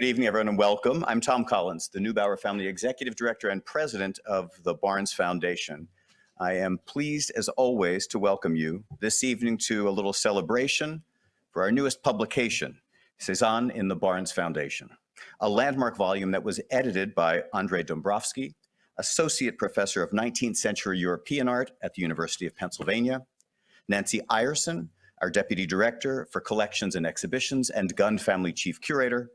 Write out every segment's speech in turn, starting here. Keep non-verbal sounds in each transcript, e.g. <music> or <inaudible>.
Good evening, everyone, and welcome. I'm Tom Collins, the Neubauer Family Executive Director and President of the Barnes Foundation. I am pleased, as always, to welcome you this evening to a little celebration for our newest publication, Cezanne in the Barnes Foundation, a landmark volume that was edited by Andrei Dombrowski, Associate Professor of 19th Century European Art at the University of Pennsylvania, Nancy Ireson, our Deputy Director for Collections and Exhibitions and Gunn Family Chief Curator,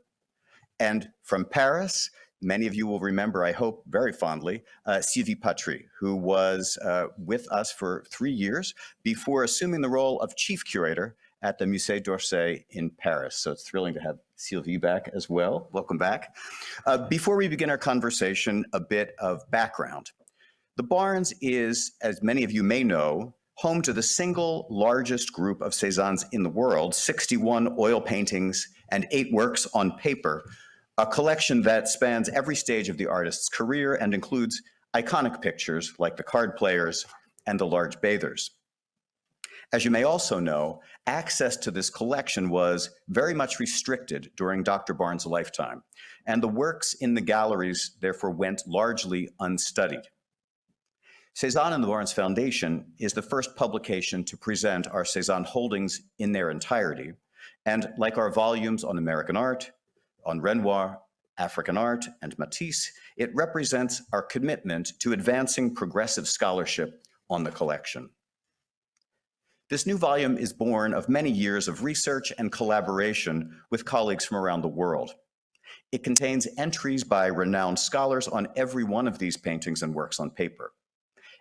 and from Paris, many of you will remember, I hope very fondly, uh, Sylvie Patry, who was uh, with us for three years before assuming the role of Chief Curator at the Musée d'Orsay in Paris. So it's thrilling to have Sylvie back as well. Welcome back. Uh, before we begin our conversation, a bit of background. The Barnes is, as many of you may know, home to the single largest group of Cezannes in the world, 61 oil paintings and eight works on paper, a collection that spans every stage of the artist's career and includes iconic pictures like the card players and the large bathers. As you may also know, access to this collection was very much restricted during Dr. Barnes' lifetime, and the works in the galleries therefore went largely unstudied. Cezanne and the Barnes Foundation is the first publication to present our Cezanne holdings in their entirety, and like our volumes on American art, on Renoir, African art, and Matisse, it represents our commitment to advancing progressive scholarship on the collection. This new volume is born of many years of research and collaboration with colleagues from around the world. It contains entries by renowned scholars on every one of these paintings and works on paper,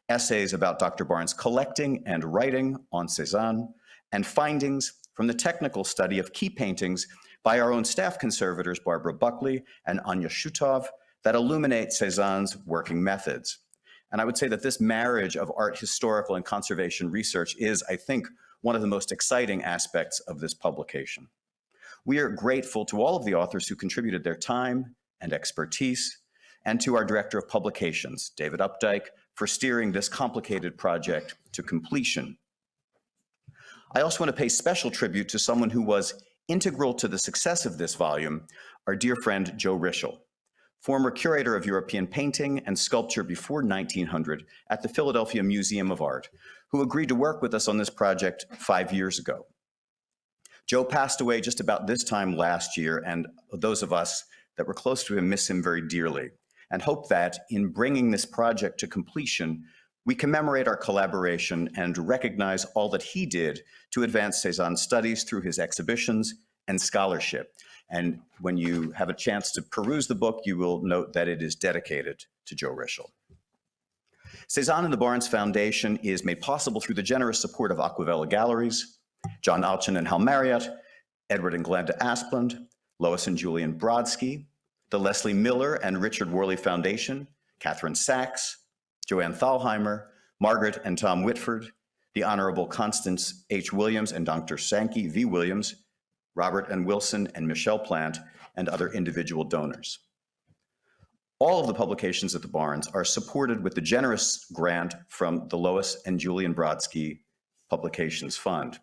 essays about Dr. Barnes' collecting and writing on Cezanne, and findings from the technical study of key paintings by our own staff conservators, Barbara Buckley and Anya Shutov, that illuminate Cezanne's working methods. And I would say that this marriage of art historical and conservation research is, I think, one of the most exciting aspects of this publication. We are grateful to all of the authors who contributed their time and expertise, and to our Director of Publications, David Updike, for steering this complicated project to completion. I also want to pay special tribute to someone who was Integral to the success of this volume, our dear friend Joe Rishel, former curator of European painting and sculpture before 1900 at the Philadelphia Museum of Art, who agreed to work with us on this project five years ago. Joe passed away just about this time last year, and those of us that were close to him miss him very dearly, and hope that in bringing this project to completion, we commemorate our collaboration and recognize all that he did to advance Cezanne studies through his exhibitions and scholarship. And when you have a chance to peruse the book, you will note that it is dedicated to Joe Rishel. Cezanne and the Barnes Foundation is made possible through the generous support of Acquavella Galleries, John Alchin and Hal Marryatt, Edward and Glenda Asplundh, Lois and Julian Brodsky, the Leslie Miller and Richard Worley Foundation, Catherine Sachs, Joanne Thalheimer, Margaret and Tom Whitford, the Honorable Constance H. Williams and Dr. Sankey V. Williams, Robert and Wilson and Michelle Plant, and other individual donors. All of the publications at the Barnes are supported with the generous grant from the Lois and Julian Brodsky Publications Fund.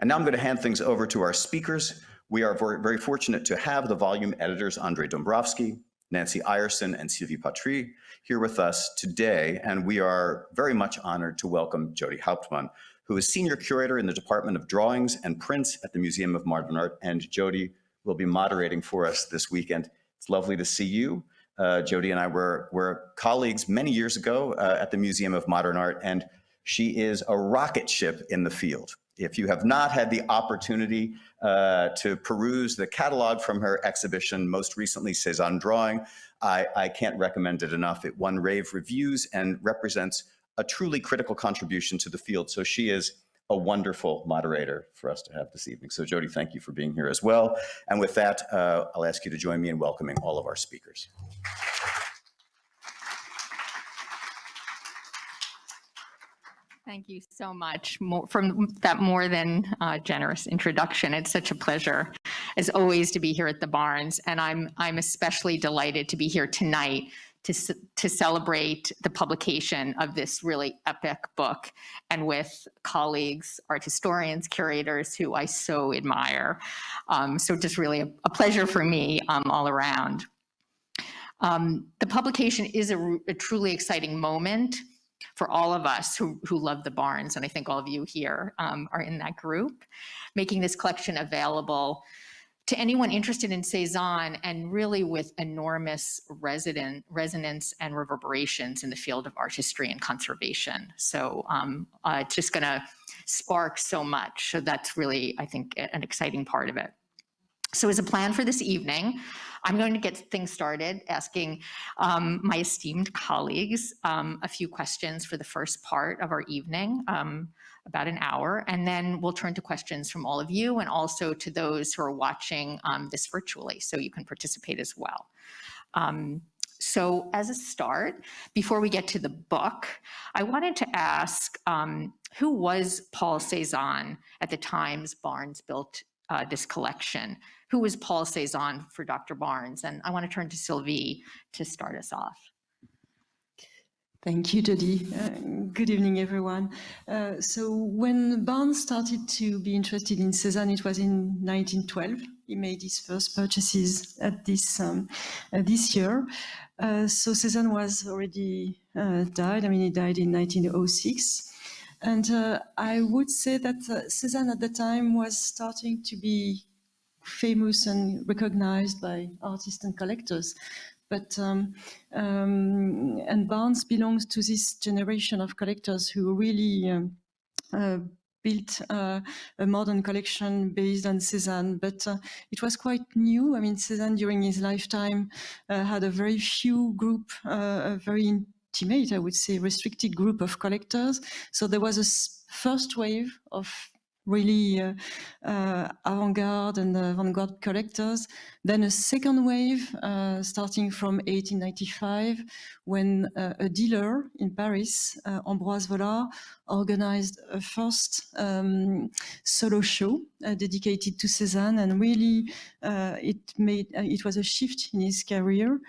And now I'm going to hand things over to our speakers. We are very, fortunate to have the volume editors Andrei Dombrowski, Nancy Ireson, and Sylvie Patry here with us today, and we are very much honored to welcome Jodi Hauptman, who is Senior Curator in the Department of Drawings and Prints at the Museum of Modern Art, and Jodi will be moderating for us this weekend. It's lovely to see you. Uh, Jodi and I were, were colleagues many years ago uh, at the Museum of Modern Art, and she is a rocket ship in the field. If you have not had the opportunity uh, to peruse the catalog from her exhibition, most recently Cezanne Drawing, I, I can't recommend it enough. It won rave reviews and represents a truly critical contribution to the field. So she is a wonderful moderator for us to have this evening. So Jodi, thank you for being here as well. And with that, uh, I'll ask you to join me in welcoming all of our speakers. Thank you so much more, from that more than uh, generous introduction. It's such a pleasure, as always, to be here at the Barnes, and I'm I'm especially delighted to be here tonight to, to celebrate the publication of this really epic book and with colleagues, art historians, curators who I so admire. Um, so just really a, a pleasure for me um, all around. Um, the publication is a truly exciting moment for all of us who, who love the Barnes, and I think all of you here um, are in that group, making this collection available to anyone interested in Cezanne and really with enormous resident, resonance and reverberations in the field of art history and conservation. So um, uh, it's just gonna spark so much. So that's really, I think, an exciting part of it. So as a plan for this evening, I'm going to get things started asking um, my esteemed colleagues um, a few questions for the first part of our evening, um, about an hour, and then we'll turn to questions from all of you and also to those who are watching um, this virtually, so you can participate as well. Um, so as a start, before we get to the book, I wanted to ask um, who was Paul Cezanne at the times Barnes built uh, this collection? Who was Paul Cezanne for Dr. Barnes? And I want to turn to Sylvie to start us off. Thank you, Jodi. Uh, good evening, everyone. Uh, so when Barnes started to be interested in Cezanne, it was in 1912. He made his first purchases at this um, uh, this year. Uh, so Cezanne was already uh, died. I mean, he died in 1906. And uh, I would say that Cezanne at the time was starting to be famous and recognized by artists and collectors. But um, um, and Barnes belongs to this generation of collectors who really um, uh, built uh, a modern collection based on Cézanne. But uh, it was quite new. I mean, Cézanne during his lifetime uh, had a very few group, uh, a very intimate, I would say, restricted group of collectors. So there was a first wave of really uh, uh, avant-garde and avant-garde collectors. Then a second wave uh, starting from 1895 when uh, a dealer in Paris, uh, Ambroise Vollard, organized a first um, solo show uh, dedicated to Cézanne and really uh, it made, uh, it was a shift in his career.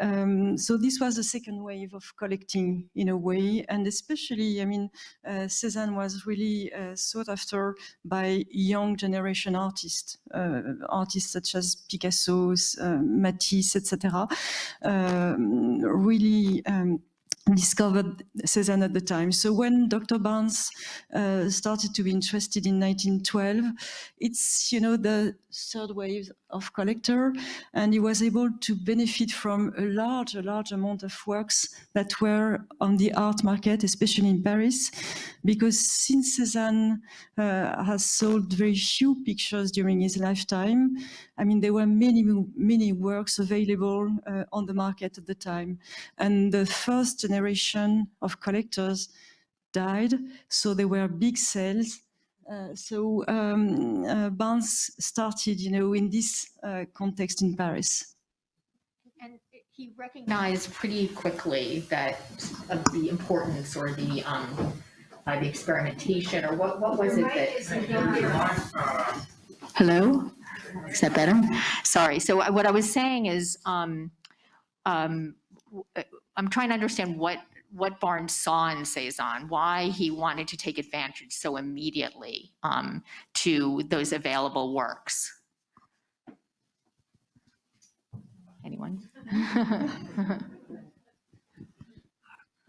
Um, so this was the second wave of collecting in a way, and especially, I mean, uh, Cézanne was really uh, sought after by young generation artists, uh, artists such as Picasso, uh, Matisse, etc. Um, really um, discovered Cézanne at the time. So when Dr. Barnes uh, started to be interested in 1912, it's, you know, the third wave of collector, and he was able to benefit from a large, a large amount of works that were on the art market, especially in Paris, because since Cézanne uh, has sold very few pictures during his lifetime, I mean, there were many, many works available uh, on the market at the time. And the first generation of collectors died, so there were big sales. Uh, so um, uh, Barnes started, you know, in this uh, context in Paris. And he recognized pretty quickly that of the importance or the um, uh, the experimentation or what what was it that? Hello, is that better? Sorry. So what I was saying is, um, um, uh, I'm trying to understand what what Barnes saw in Cezanne, why he wanted to take advantage so immediately um, to those available works. Anyone? <laughs>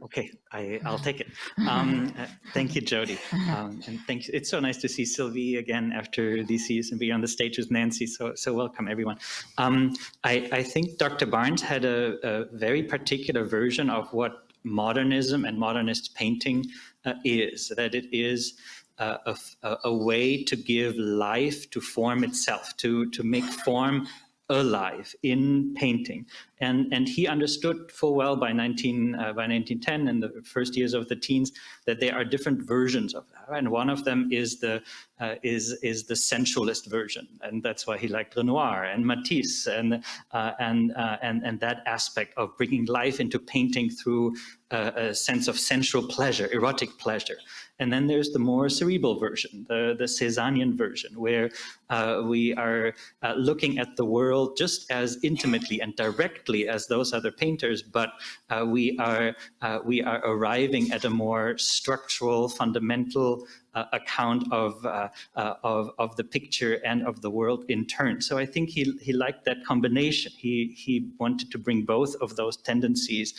Okay, I, I'll take it. Um, uh, thank you, Jodi. Um, and thank you. It's so nice to see Sylvie again after these years and be on the stage with Nancy. So, so welcome everyone. Um, I, I think Dr. Barnes had a, a very particular version of what modernism and modernist painting uh, is, that it is uh, a, a- way to give life to form itself, to, to make form alive in painting. And, and he understood full well by 19, uh, by 1910 and the first years of the teens that there are different versions of that. And one of them is the, uh, is, is the sensualist version. And that's why he liked Renoir and Matisse and, uh, and, uh, and, and that aspect of bringing life into painting through a sense of sensual pleasure, erotic pleasure. And then there's the more cerebral version, the, the Cézannian version, where uh, we are uh, looking at the world just as intimately and directly as those other painters, but uh, we, are, uh, we are arriving at a more structural, fundamental uh, account of, uh, of, of the picture and of the world in turn. So I think he, he liked that combination. He, he wanted to bring both of those tendencies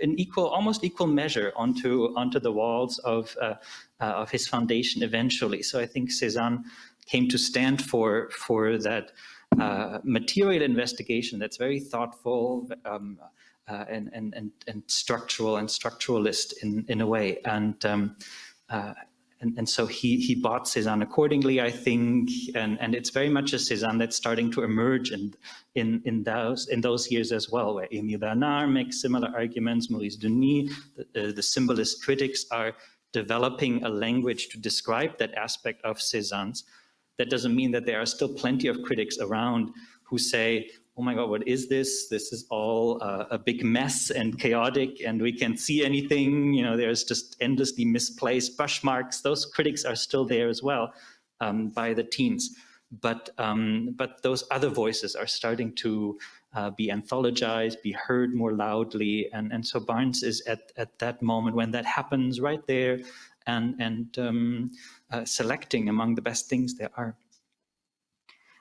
in equal, almost equal measure onto, onto the walls of, uh, uh, of his foundation eventually. So I think Cézanne came to stand for, for that material investigation that's very thoughtful, um, uh, and, and, and, and structural and structuralist in, in a way. And um, uh, and, and so he, he bought Cézanne accordingly, I think, and, and it's very much a Cézanne that's starting to emerge in, in, in, those, in those years as well, where Émile Bernard makes similar arguments, Maurice Denis, the, uh, the symbolist critics are developing a language to describe that aspect of Cézanne's. That doesn't mean that there are still plenty of critics around who say, oh my God, what is this? This is all uh, a big mess and chaotic and we can't see anything. You know, there's just endlessly misplaced brush marks. Those critics are still there as well um, by the teens. But, um, but those other voices are starting to uh, be anthologized, be heard more loudly. And, and so Barnes is at, at that moment when that happens right there and, and um, uh, selecting among the best things there are.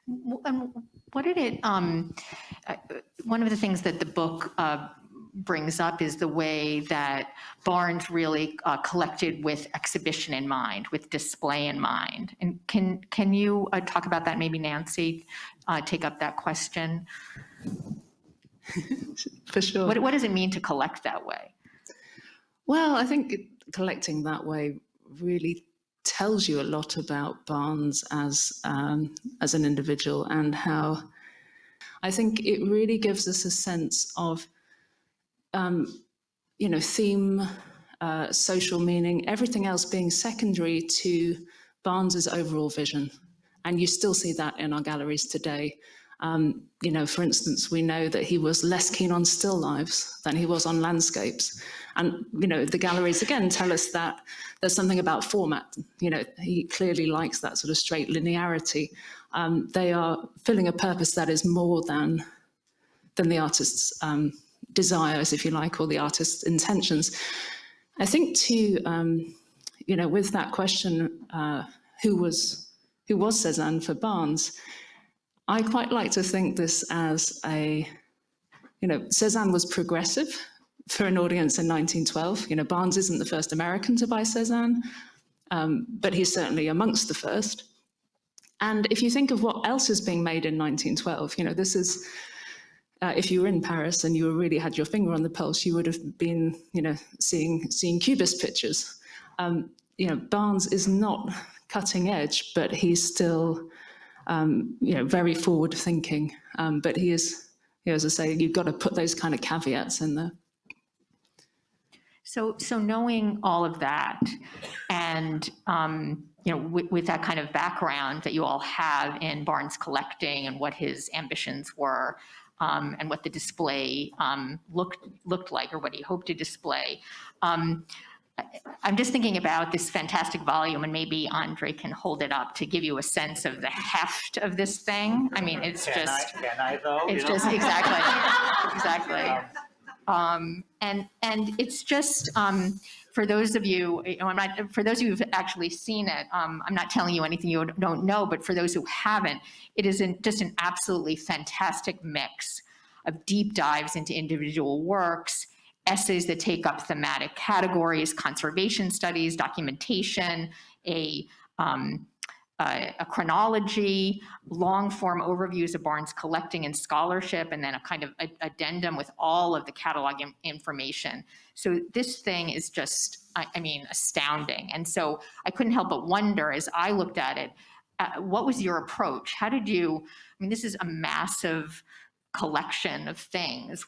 And what did it, um, uh, one of the things that the book uh, brings up is the way that Barnes really uh, collected with exhibition in mind, with display in mind. And can, can you uh, talk about that, maybe Nancy, uh, take up that question? <laughs> For sure. What, what does it mean to collect that way? Well, I think collecting that way really tells you a lot about Barnes as um, as an individual and how I think it really gives us a sense of um, you know theme, uh, social meaning, everything else being secondary to Barnes's overall vision, and you still see that in our galleries today. Um, you know, for instance, we know that he was less keen on still lives than he was on landscapes. And, you know, the galleries again tell us that there's something about format. You know, he clearly likes that sort of straight linearity. Um, they are filling a purpose that is more than, than the artist's um, desires, if you like, or the artist's intentions. I think too, um, you know, with that question, uh, who was who was Cezanne for Barnes, I quite like to think this as a, you know, Cezanne was progressive for an audience in 1912. You know, Barnes isn't the first American to buy Cezanne, um, but he's certainly amongst the first. And if you think of what else is being made in 1912, you know, this is, uh, if you were in Paris and you really had your finger on the pulse, you would have been, you know, seeing, seeing Cubist pictures. Um, you know, Barnes is not cutting edge, but he's still um, you know, very forward thinking. Um, but he is, you know, as I say, you've got to put those kind of caveats in there. So, so knowing all of that and, um, you know, with, with, that kind of background that you all have in Barnes collecting and what his ambitions were um, and what the display um, looked, looked like or what he hoped to display, um, I'm just thinking about this fantastic volume, and maybe Andre can hold it up to give you a sense of the heft of this thing. I mean, it's can just. I, can I though? It's just know? exactly, <laughs> exactly. Um, and and it's just um, for those of you, you know, I'm not for those of you who've actually seen it. Um, I'm not telling you anything you don't know, but for those who haven't, it is an, just an absolutely fantastic mix of deep dives into individual works essays that take up thematic categories, conservation studies, documentation, a, um, a, a chronology, long form overviews of Barnes collecting and scholarship, and then a kind of a, addendum with all of the catalog information. So this thing is just, I, I, mean, astounding. And so I couldn't help but wonder as I looked at it, uh, what was your approach? How did you, I mean, this is a massive collection of things.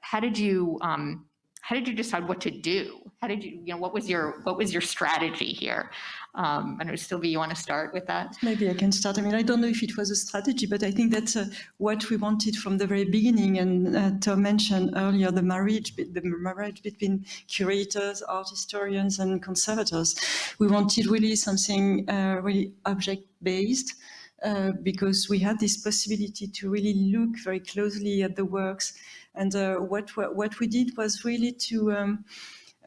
How did you um, how did you decide what to do? How did you, you know, what was your, what was your strategy here? Um, I know, Sylvie, you want to start with that? Maybe I can start. I mean, I don't know if it was a strategy, but I think that's uh, what we wanted from the very beginning. And uh, Tom mentioned earlier the marriage, the marriage between curators, art historians, and conservators. We wanted really something uh, really object-based. Uh, because we had this possibility to really look very closely at the works, and uh, what what we did was really to um,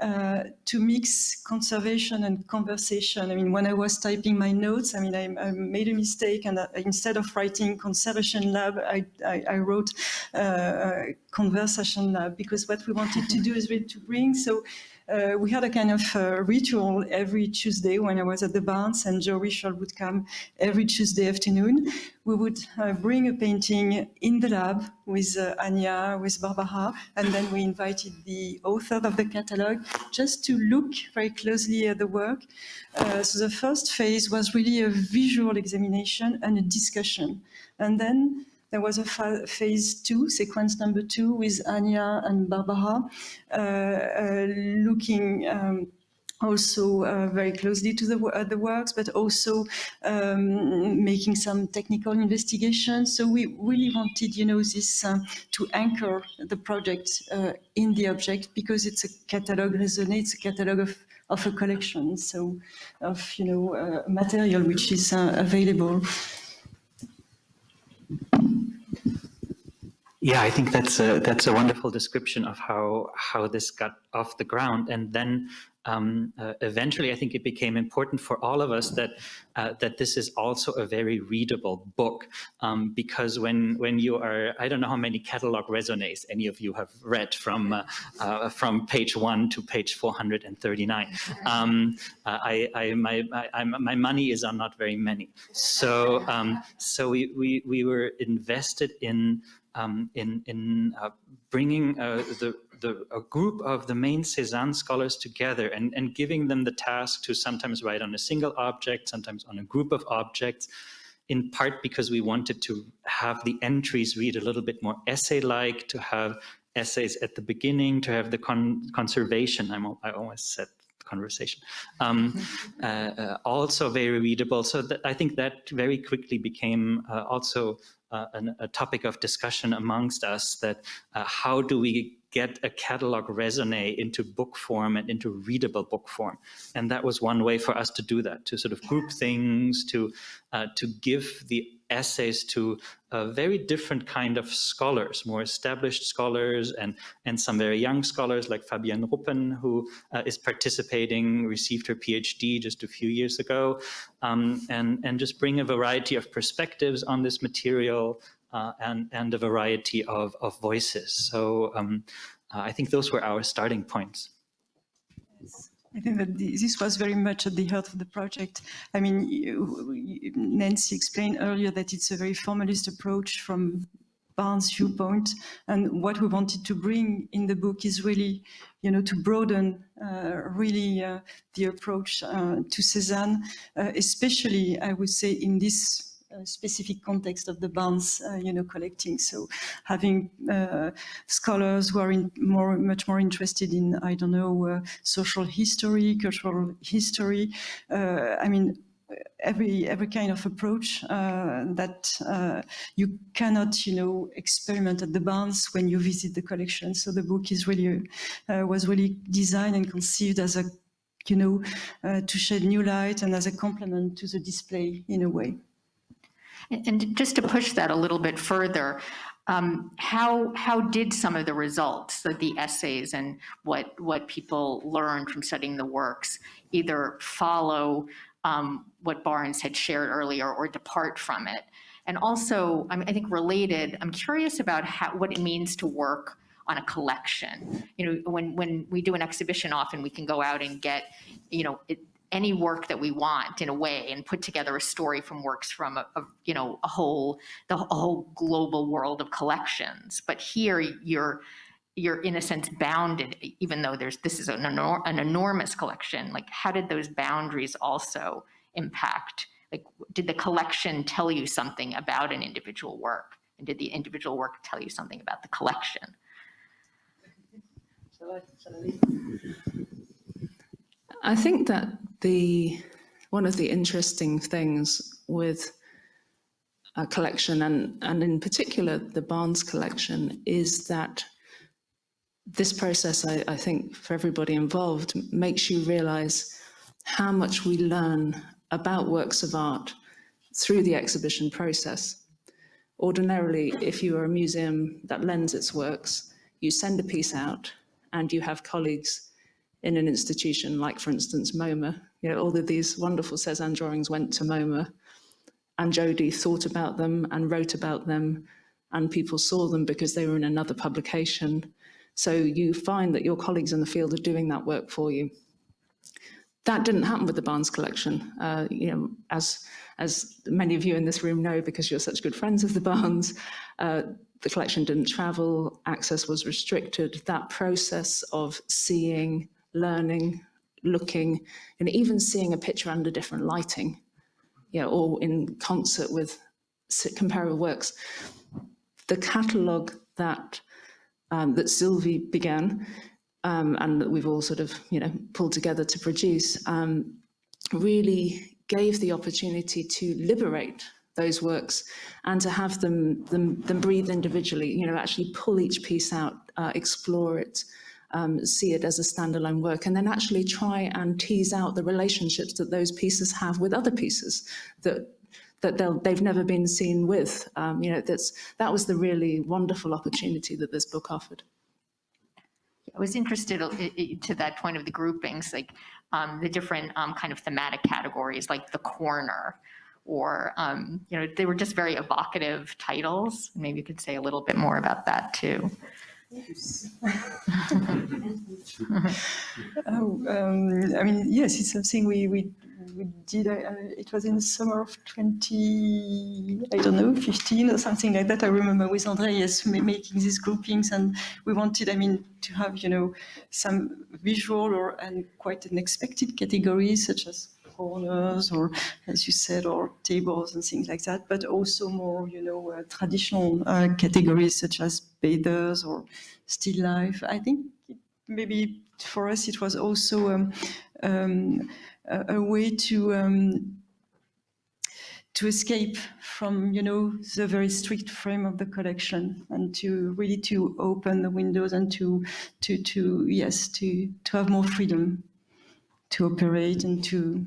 uh, to mix conservation and conversation. I mean, when I was typing my notes, I mean, I, I made a mistake and uh, instead of writing conservation lab, I, I, I wrote uh, conversation lab because what we wanted to do is really to bring, so uh, we had a kind of uh, ritual every Tuesday when I was at the Barnes and Joe Rishel would come every Tuesday afternoon. We would uh, bring a painting in the lab with uh, Anya, with Barbara, and then we invited the author of the catalogue just to look very closely at the work. Uh, so the first phase was really a visual examination and a discussion. And then there was a phase two, sequence number two, with Anya and Barbara, uh, uh, looking um, also uh, very closely to the, uh, the works, but also um, making some technical investigations. So we really wanted, you know, this uh, to anchor the project uh, in the object because it's a catalog it's a catalog of of a collection, so of you know material which is available. Yeah, I think that's a that's a wonderful description of how how this got off the ground, and then um, uh, eventually, I think it became important for all of us that uh, that this is also a very readable book, um, because when when you are, I don't know how many catalog raisonnés any of you have read from uh, uh from page one to page 439. Um, uh, I, I my I, my money is on not very many, so um, so we, we we were invested in um, in, in uh, bringing uh, the, the, a group of the main Cézanne scholars together and, and giving them the task to sometimes write on a single object, sometimes on a group of objects, in part because we wanted to have the entries read a little bit more essay-like, to have essays at the beginning, to have the con conservation, I'm, I almost said conversation. Um, <laughs> uh, uh, also very readable. So that, I think that very quickly became uh, also an, a topic of discussion amongst us that uh, how do we get a catalog raisonné into book form and into readable book form. And that was one way for us to do that, to sort of group things, to, uh, to give the essays to a very different kind of scholars, more established scholars and, and some very young scholars like Fabienne Ruppen, who uh, is participating, received her PhD just a few years ago, um, and, and just bring a variety of perspectives on this material uh, and, and a variety of, of voices. So um, uh, I think those were our starting points. I think that this was very much at the heart of the project. I mean, Nancy explained earlier that it's a very formalist approach from Barnes' viewpoint. And what we wanted to bring in the book is really, you know, to broaden uh, really uh, the approach uh, to Cézanne, uh, especially, I would say, in this specific context of the Barnes, uh, you know, collecting. So having uh, scholars who are in more, much more interested in, I don't know, uh, social history, cultural history. I mean, every every kind of approach uh, that uh, you cannot you know experiment at the Barnes when you visit the collection so the book is really uh, was really designed and conceived as a you know to shed new light and as a complement to the display in a way and just to push that a little bit further, um, how how did some of the results, the essays and what what people learned from studying the works, either follow um, what Barnes had shared earlier or depart from it? And also, I, mean, I think related, I'm curious about how, what it means to work on a collection. You know, when when we do an exhibition, often we can go out and get, you know, it, any work that we want in a way and put together a story from works from a, a you know a whole the whole global world of collections. But here you're you're in a sense bounded even though there's this is an, enor an enormous collection like how did those boundaries also impact like did the collection tell you something about an individual work? And did the individual work tell you something about the collection? I think that the one of the interesting things with a collection and, and in particular the Barnes collection is that this process, I, I think, for everybody involved, makes you realize how much we learn about works of art through the exhibition process. Ordinarily, if you are a museum that lends its works, you send a piece out and you have colleagues in an institution like, for instance, MoMA. You know, all of these wonderful Cezanne drawings went to MoMA and Jody thought about them and wrote about them and people saw them because they were in another publication. So you find that your colleagues in the field are doing that work for you. That didn't happen with the Barnes collection. Uh, you know, as, as many of you in this room know, because you're such good friends of the Barnes, uh, the collection didn't travel, access was restricted. That process of seeing, learning, looking, and even seeing a picture under different lighting, you know, or in concert with comparable works. The catalogue that um, that Sylvie began um, and that we've all sort of, you know, pulled together to produce, um, really gave the opportunity to liberate those works and to have them, them, them breathe individually, you know, actually pull each piece out, uh, explore it, um, see it as a standalone work, and then actually try and tease out the relationships that those pieces have with other pieces that that they've never been seen with. Um, you know, that's that was the really wonderful opportunity that this book offered. I was interested to that point of the groupings, like um, the different um, kind of thematic categories, like the corner, or um, you know, they were just very evocative titles. Maybe you could say a little bit more about that too. <laughs> oh, um, I mean, yes, it's something we we, we did. Uh, it was in the summer of 20, I don't know, 15 or something like that. I remember with André, yes, making these groupings, and we wanted, I mean, to have you know some visual or and quite unexpected categories such as corners or, as you said, or tables and things like that, but also more, you know, uh, traditional uh, categories such as bathers or still life. I think maybe for us it was also um, um, a, a, way to um, to escape from, you know, the very strict frame of the collection and to really to open the windows and to, to, to yes, to, to have more freedom to operate and to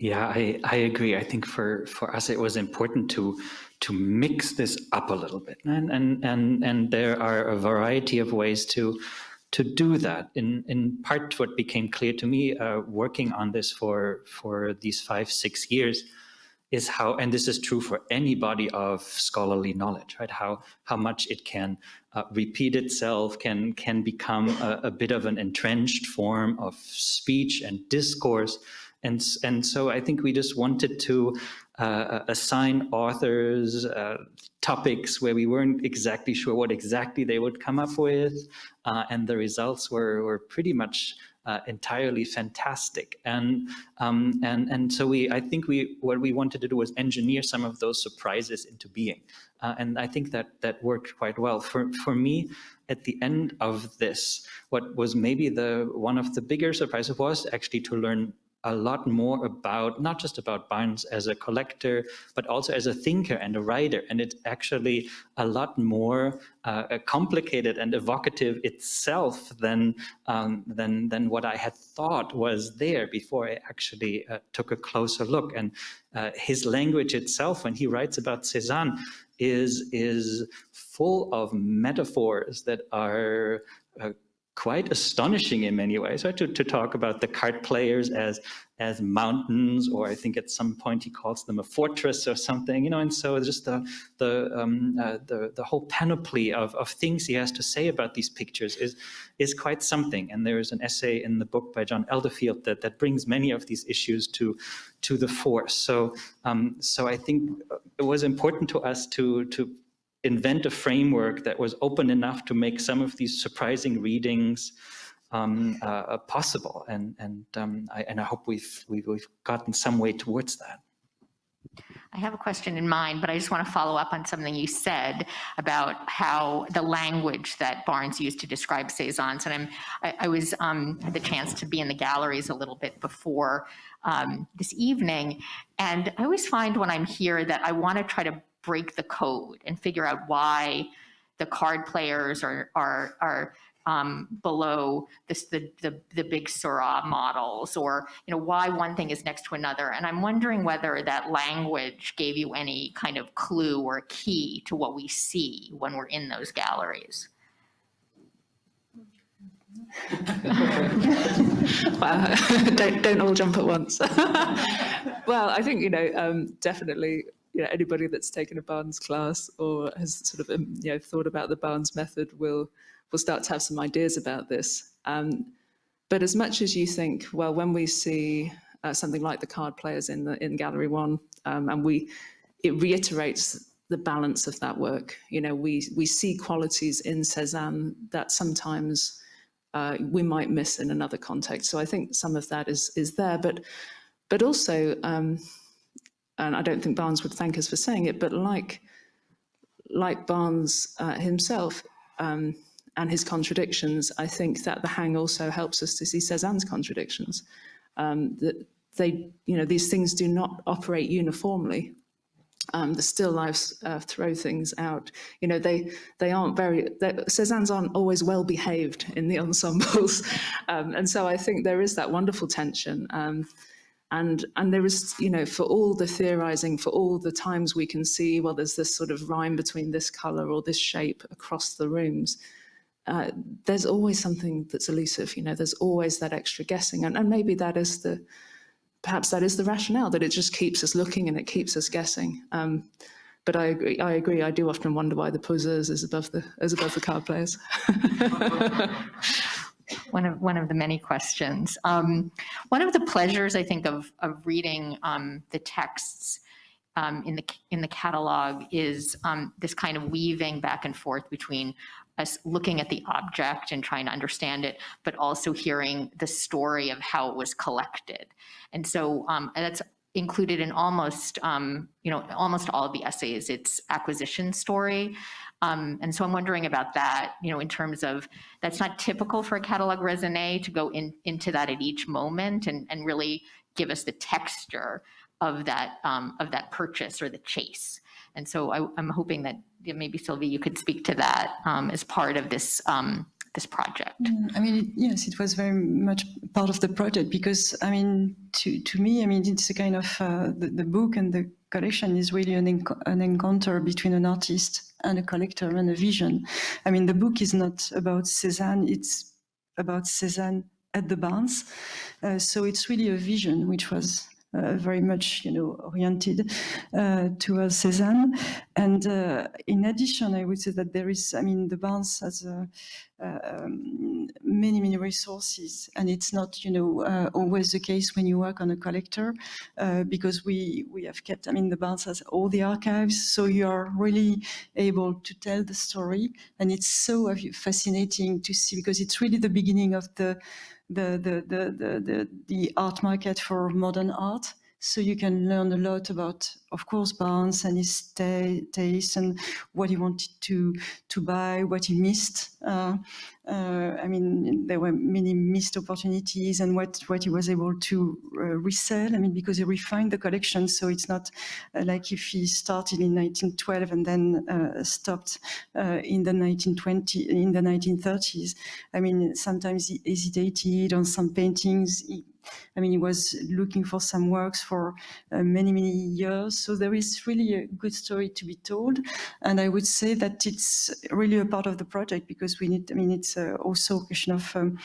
yeah, I, I agree. I think for, for us, it was important to to mix this up a little bit. And, and, and, and there are a variety of ways to, to do that. In, in part, what became clear to me uh, working on this for, for these five, six years is how, and this is true for any body of scholarly knowledge, right? How, how much it can uh, repeat itself, can, can become a, a bit of an entrenched form of speech and discourse, and, and so I think we just wanted to uh, assign authors uh, topics where we weren't exactly sure what exactly they would come up with. Uh, and the results were, were pretty much uh, entirely fantastic. And, um, and, and so we, I think we, what we wanted to do was engineer some of those surprises into being. Uh, and I think that that worked quite well. For, for me, at the end of this, what was maybe the one of the bigger surprises was actually to learn a lot more about, not just about Barnes as a collector, but also as a thinker and a writer. And it's actually a lot more uh, complicated and evocative itself than, um, than, than what I had thought was there before I actually uh, took a closer look. And uh, his language itself, when he writes about Cézanne, is, is full of metaphors that are uh, quite astonishing in many ways, right? To, to talk about the card players as as mountains, or I think at some point he calls them a fortress or something, you know. And so just the the um, uh, the the whole panoply of of things he has to say about these pictures is is quite something. And there is an essay in the book by John Elderfield that that brings many of these issues to to the fore. So um, so I think it was important to us to to invent a framework that was open enough to make some of these surprising readings um, uh, possible. And and um, I and I hope we've, we've we've gotten some way towards that. I have a question in mind, but I just want to follow up on something you said about how the language that Barnes used to describe Cézanne's. And I'm, I, I was, um, had the chance to be in the galleries a little bit before um, this evening. And I always find when I'm here that I want to try to break the code and figure out why the card players are, are, are um, below this, the, the, the big Seurat models or, you know, why one thing is next to another. And I'm wondering whether that language gave you any kind of clue or key to what we see when we're in those galleries. <laughs> <laughs> Don't don't all jump at once. <laughs> well, I think you know um, definitely you know anybody that's taken a Barnes class or has sort of um, you know thought about the Barnes method will will start to have some ideas about this. Um, but as much as you think, well, when we see uh, something like the card players in the in Gallery One, um, and we it reiterates the balance of that work. You know, we we see qualities in Cézanne that sometimes uh, we might miss in another context. So I think some of that is is there, but but also, um, and I don't think Barnes would thank us for saying it, but like like Barnes uh, himself um, and his contradictions, I think that the hang also helps us to see Cézanne's contradictions. Um, that they, you know, these things do not operate uniformly. Um, the still lifes uh, throw things out. You know, they they aren't very. Cézanne's aren't always well behaved in the ensembles, <laughs> um, and so I think there is that wonderful tension. And and there is, you know, for all the theorizing, for all the times we can see, well, there's this sort of rhyme between this color or this shape across the rooms. Uh, there's always something that's elusive. You know, there's always that extra guessing, and, and maybe that is the perhaps that is the rationale that it just keeps us looking and it keeps us guessing. Um, but I agree. I agree. I do often wonder why the poseurs is above the is above the card players. <laughs> one of one of the many questions. Um, one of the pleasures I think of of reading um, the texts um, in the in the catalog is um, this kind of weaving back and forth between us looking at the object and trying to understand it, but also hearing the story of how it was collected. And so um, that's included in almost, um, you know, almost all of the essays, it's acquisition story. Um, and so I'm wondering about that, you know, in terms of, that's not typical for a catalog raisonné to go in, into that at each moment and, and really give us the texture of that, um, of that purchase or the chase. And so I, am hoping that maybe Sylvie, you could speak to that um, as part of this um, this project. Mm, I mean, yes, it was very much part of the project because, I mean, to, to me, I mean, it's a kind of, uh, the, the book and the collection is really an, an encounter between an artist and a collector and a vision. I mean, the book is not about Cézanne, it's about Cézanne at the Barnes. Uh, so it's really a vision which was uh, very much, you know, oriented uh, towards Cézanne. And uh, in addition, I would say that there is, I mean, the Barnes has uh, um, many, many resources, and it's not, you know, always the case when you work on a collector, because we we have kept, I mean, the Barnes has all the archives, so you are really able to tell the story, and it's so fascinating to see because it's really the beginning of the the, the, the, the, the, art market for modern art. So you can learn a lot about, of course, Barnes and his taste and what he wanted to to buy, what he missed. Uh, uh, I mean, there were many missed opportunities and what, what he was able to uh, resell. I mean, because he refined the collection. So it's not uh, like if he started in 1912 and then uh, stopped uh, in the 1920, in the 1930s. I mean, sometimes he hesitated on some paintings. He, I mean, he was looking for some works for uh, many, many years. So there is really a good story to be told. And I would say that it's really a part of the project because we need, I mean, it's uh, also a question of, um,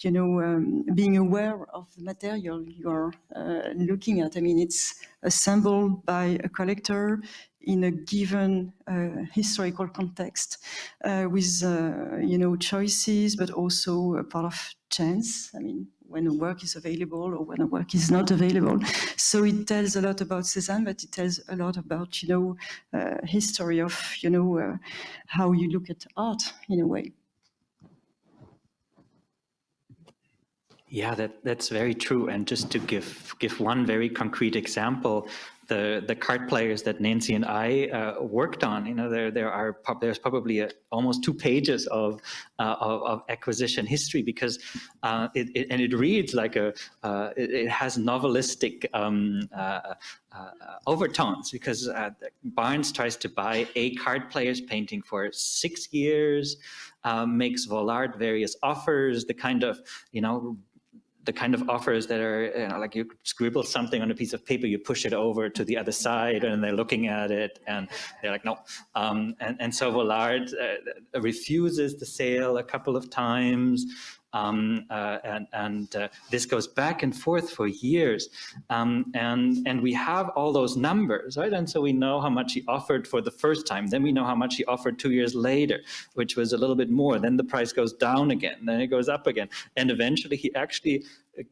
you know, um, being aware of the material you're uh, looking at. I mean, it's assembled by a collector in a given uh, historical context uh, with, uh, you know, choices, but also a part of chance. I mean, when a work is available or when a work is not available. So it tells a lot about Cézanne, but it tells a lot about, you know, uh, history of, you know, uh, how you look at art in a way. Yeah, that, that's very true. And just to give give one very concrete example, the the card players that Nancy and I uh, worked on. You know, there there are there's probably a, almost two pages of, uh, of, of acquisition history because uh, it, it, and it reads like a uh, it, it, has novelistic um, uh, uh, overtones because Barnes tries to buy a card player's painting for six years, makes Vollard various offers, the kind of you know the kind of offers that are you know, like you scribble something on a piece of paper, you push it over to the other side, and they're looking at it, and they're like, no. Um, and, and so Vollard uh, refuses the sale a couple of times. Um, uh, and, and uh, this goes back and forth for years. Um, and, and we have all those numbers, right? And so we know how much he offered for the first time. Then we know how much he offered two years later, which was a little bit more. Then the price goes down again, then it goes up again. And eventually he actually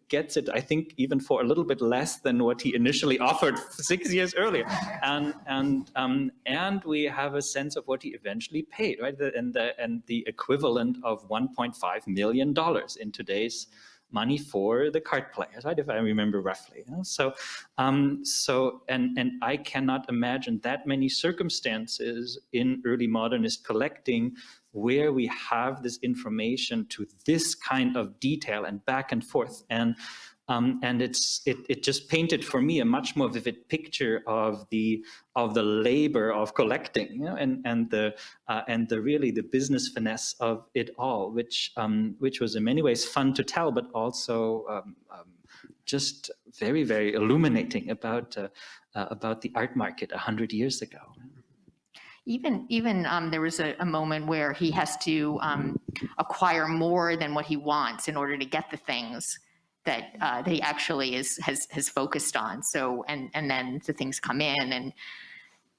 gets it, I think, even for a little bit less than what he initially offered <laughs> six years earlier. And and um, and we have a sense of what he eventually paid, right? And the and the equivalent of 1.5 million dollars in today's money for the card players, right? If I remember roughly. You know? So, um, so, and and I cannot imagine that many circumstances in early modernist collecting where we have this information to this kind of detail and back and forth. And um, and it's it, it just painted for me a much more vivid picture of the of the labor of collecting, you know, and and the uh, and the really the business finesse of it all, which um, which was in many ways fun to tell, but also um, um just very very illuminating about uh, uh, about the art market a hundred years ago. Even, even um, there was a, a, moment where he has to um, acquire more than what he wants in order to get the things that, uh, that he actually is, has, has focused on. So, and, and then the things come in and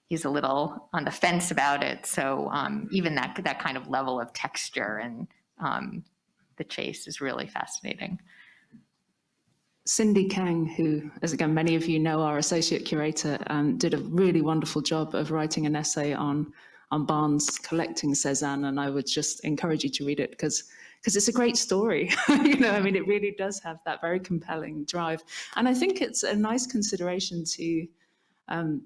he's a little on the fence about it. So um, even that, that kind of level of texture and um, the chase is really fascinating. Cindy Kang, who, as again, many of you know, our associate curator, um, did a really wonderful job of writing an essay on, on Barnes collecting Cezanne, and I would just encourage you to read it because because it's a great story. <laughs> you know, I mean, it really does have that very compelling drive. And I think it's a nice consideration to, um,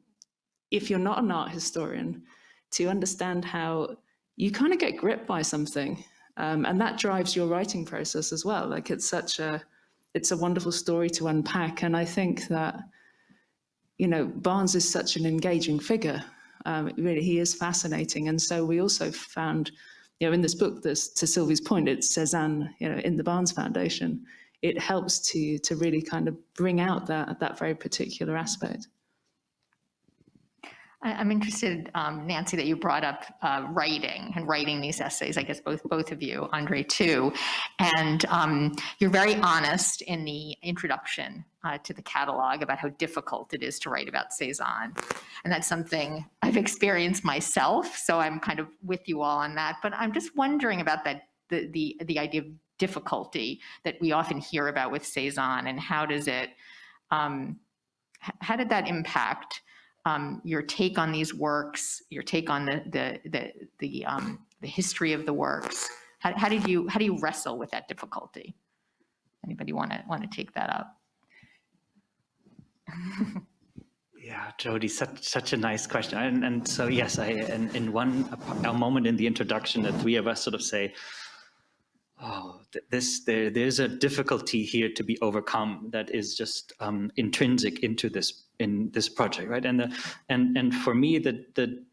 if you're not an art historian, to understand how you kind of get gripped by something. Um, and that drives your writing process as well. Like it's such a, it's a wonderful story to unpack. And I think that, you know, Barnes is such an engaging figure. Um, really, he is fascinating. And so we also found, you know, in this book, this, to Sylvie's point, it's Cezanne, you know, in the Barnes Foundation. It helps to to really kind of bring out that that very particular aspect. I'm interested, um, Nancy, that you brought up uh, writing and writing these essays. I guess both both of you, Andre too, and um, you're very honest in the introduction uh, to the catalog about how difficult it is to write about Cezanne, and that's something I've experienced myself. So I'm kind of with you all on that. But I'm just wondering about that the the the idea of difficulty that we often hear about with Cezanne, and how does it um, how did that impact? Um, your take on these works, your take on the the the the, um, the history of the works. How, how did you how do you wrestle with that difficulty? Anybody want to want to take that up? <laughs> Yeah, Jodi, such such a nice question. And, and so yes, I in, in one moment in the introduction, the three of us sort of say, oh, this there there's a difficulty here to be overcome that is just um, intrinsic into this in this project, right? And the and and for me, the the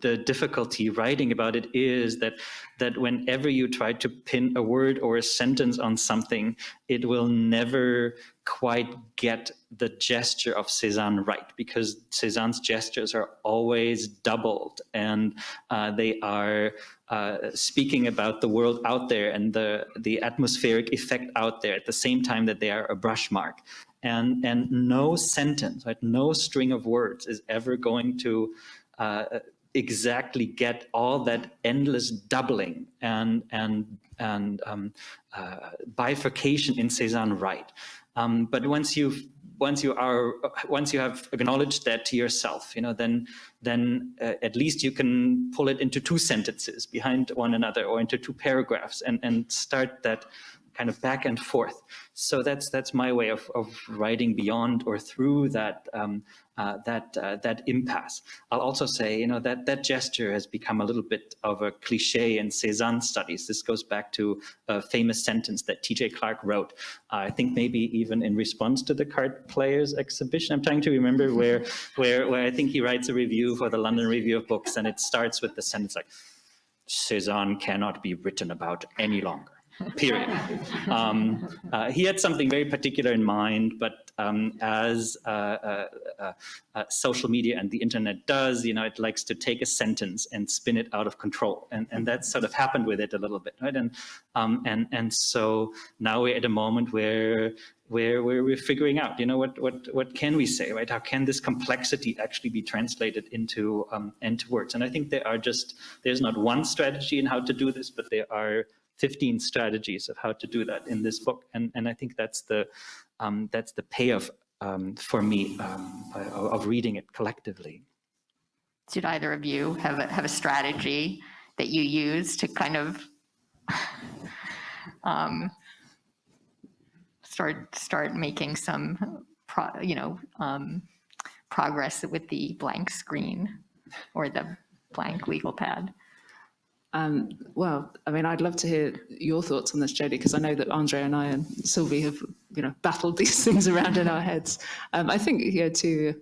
the difficulty writing about it is that that whenever you try to pin a word or a sentence on something, it will never quite get the gesture of Cezanne right because Cezanne's gestures are always doubled and uh, they are uh, speaking about the world out there and the, the atmospheric effect out there at the same time that they are a brush mark. And, and no sentence, right, no string of words is ever going to uh, exactly get all that endless doubling and, and, and um, uh, bifurcation in Cezanne right. Um, but once you've once you are once you have acknowledged that to yourself you know then then uh, at least you can pull it into two sentences behind one another or into two paragraphs and and start that kind of back and forth. So that's that's my way of, of writing beyond or through that um, uh, that uh, that impasse. I'll also say, you know, that that gesture has become a little bit of a cliche in Cézanne studies. This goes back to a famous sentence that T.J. Clark wrote. Uh, I think maybe even in response to the card players exhibition. I'm trying to remember <laughs> where where where I think he writes a review for the London Review of Books, and it starts with the sentence like, "Cézanne cannot be written about any longer." <laughs> period. Um, uh, he had something very particular in mind, but um, as uh, uh, uh, uh, social media and the internet does, you know, it likes to take a sentence and spin it out of control, and and that sort of happened with it a little bit, right? And um, and and so now we're at a moment where where, where we're figuring out, you know, what, what, what can we say, right? How can this complexity actually be translated into, um, into words? And I think there are just, there's not one strategy in how to do this, but there are 15 strategies of how to do that in this book. And, and I think that's the, um, that's the payoff um, for me um, of reading it collectively. Did either of you have a, have a strategy that you use to kind of <laughs> um, start start making some, pro, you know, um, progress with the blank screen or the blank legal pad? Um, well, I mean, I'd love to hear your thoughts on this, Jodi, because I know that Andre and I and Sylvie have, you know, battled <laughs> these things around in our heads. Um, I think, yeah, too,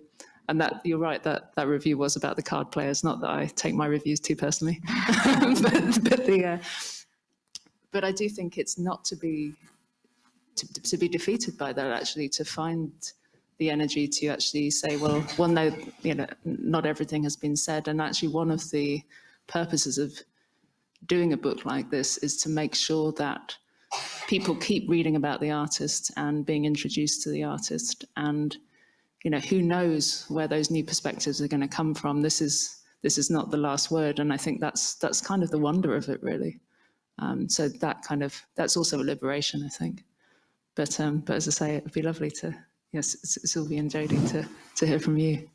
and that you're right that that review was about the card players. Not that I take my reviews too personally, <laughs> but, but the, uh, but I do think it's not to be to, to be defeated by that. Actually, to find the energy to actually say, well, well, no, you know, not everything has been said, and actually, one of the purposes of doing a book like this is to make sure that people keep reading about the artist and being introduced to the artist and you know who knows where those new perspectives are going to come from. This is this is not the last word and i think that's that's kind of the wonder of it really. Um, so that kind of that's also a liberation i think. But um, but as i say it would be lovely to yes sylvie and jodi to to hear from you.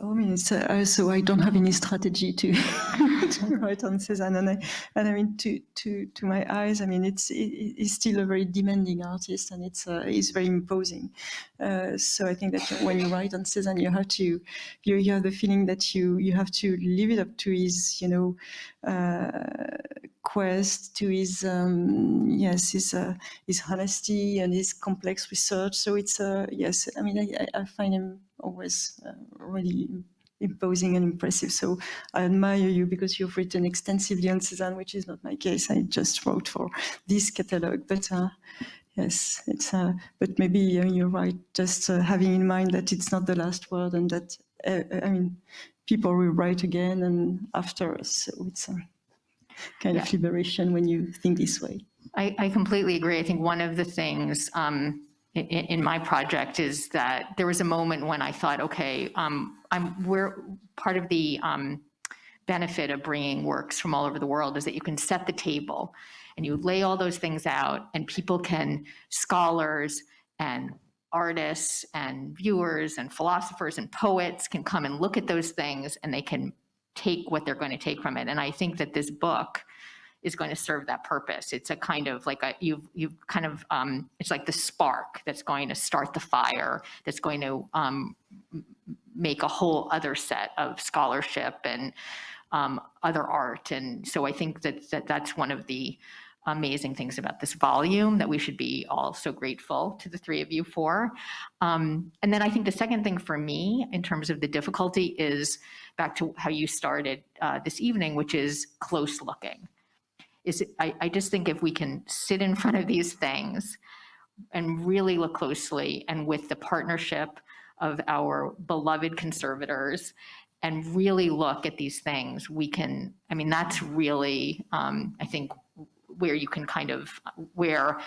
I mean, it's, uh, so I don't have any strategy to, <laughs> <laughs> write on Cézanne, and I, and I mean, to to to my eyes, I mean, it's it, it's still a very demanding artist, and it's uh, it's very imposing. Uh, so I think that when you write on Cézanne, you have to you, you have the feeling that you you have to live it up to his you know uh, quest, to his um, yes his uh, his honesty and his complex research. So it's uh, yes, I mean, I, I find him always uh, really imposing and impressive. So I admire you because you've written extensively on Cézanne, which is not my case. I just wrote for this catalog, but uh, yes, it's. Uh, but maybe uh, you're right. Just uh, having in mind that it's not the last word, and that uh, I mean, people will write again and after us. So it's a kind yeah. of liberation when you think this way. I, I completely agree. I think one of the things. Um, in, in, my project is that there was a moment when I thought, okay, um, I'm, we're part of the um, benefit of bringing works from all over the world is that you can set the table and you lay all those things out and people can, scholars and artists and viewers and philosophers and poets can come and look at those things and they can take what they're going to take from it. And I think that this book is going to serve that purpose. It's a kind of like a, you've, you've kind of, um, it's like the spark that's going to start the fire, that's going to um, make a whole other set of scholarship and um, other art. And so I think that, that that's one of the amazing things about this volume that we should be all so grateful to the three of you for. Um, and then I think the second thing for me in terms of the difficulty is back to how you started uh, this evening, which is close looking is I, I just think if we can sit in front of these things and really look closely and with the partnership of our beloved conservators and really look at these things, we can, I mean, that's really, um, I think, where you can kind of, where,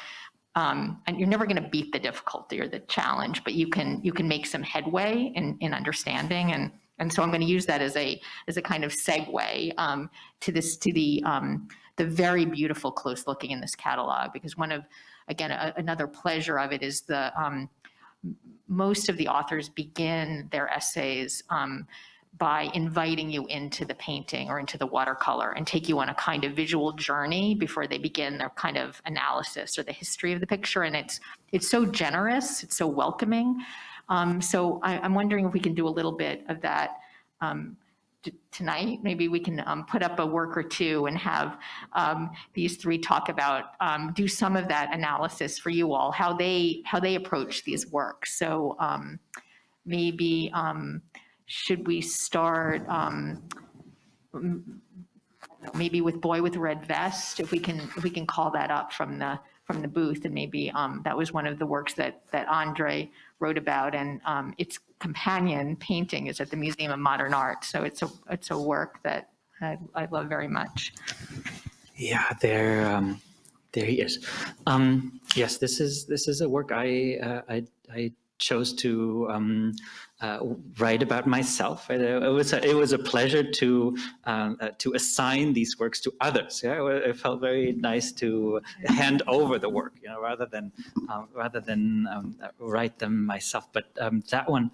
um, and you're never going to beat the difficulty or the challenge, but you can, you can make some headway in, in understanding. And, and so I'm going to use that as a, as a kind of segue um, to this, to the, um, the very beautiful close looking in this catalog because one of, again, a, another pleasure of it is the, um, most of the authors begin their essays um, by inviting you into the painting or into the watercolor and take you on a kind of visual journey before they begin their kind of analysis or the history of the picture. And it's, it's so generous, it's so welcoming. Um, so I, I'm wondering if we can do a little bit of that um, tonight. Maybe we can um, put up a work or two and have um, these three talk about, um, do some of that analysis for you all, how they, how they approach these works. So um, maybe, um, should we start um, maybe with Boy with Red Vest, if we can, if we can call that up from the, from the booth, and maybe that was one of the works that, that Andre wrote about, and um, its companion painting is at the Museum of Modern Art, so it's a, it's a work that I, I love very much. Yeah, there, um, there he is. Um, yes, this is this is a work I uh, I, I chose to um, uh, write about myself. It, was a, it was a pleasure to um, uh, to assign these works to others. Yeah, it felt very nice to hand over the work, you know, rather than um, rather than um, write them myself. But um, that one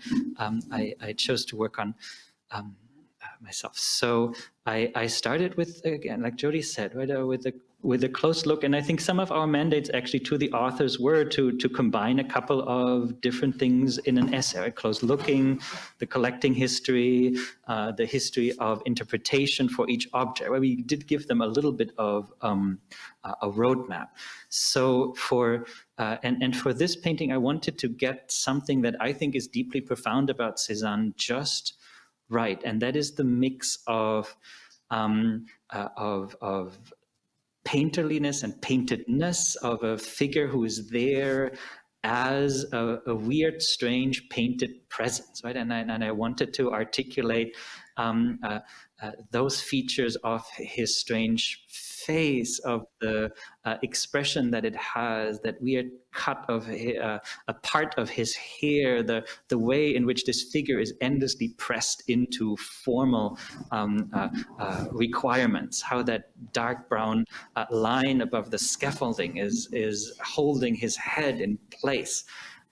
I, I chose to work on. Myself. So I, I started with, again, like Jodi said, right, uh, with a with a close look, and I think some of our mandates actually to the authors were to to combine a couple of different things in an essay: close looking, the collecting history, uh, the history of interpretation for each object. Where we did give them a little bit of um, a roadmap. So for uh, and and for this painting, I wanted to get something that I think is deeply profound about Cézanne just right, and that is the mix of um, uh, of of painterliness and paintedness of a figure who is there as a, a weird, strange, painted presence, right? And I, and I wanted to articulate um, uh, uh, those features of his strange face, of the uh, expression that it has, that weird cut of uh, a part of his hair, the, the way in which this figure is endlessly pressed into formal um, uh, uh, requirements, how that dark brown uh, line above the scaffolding is, is holding his head in place.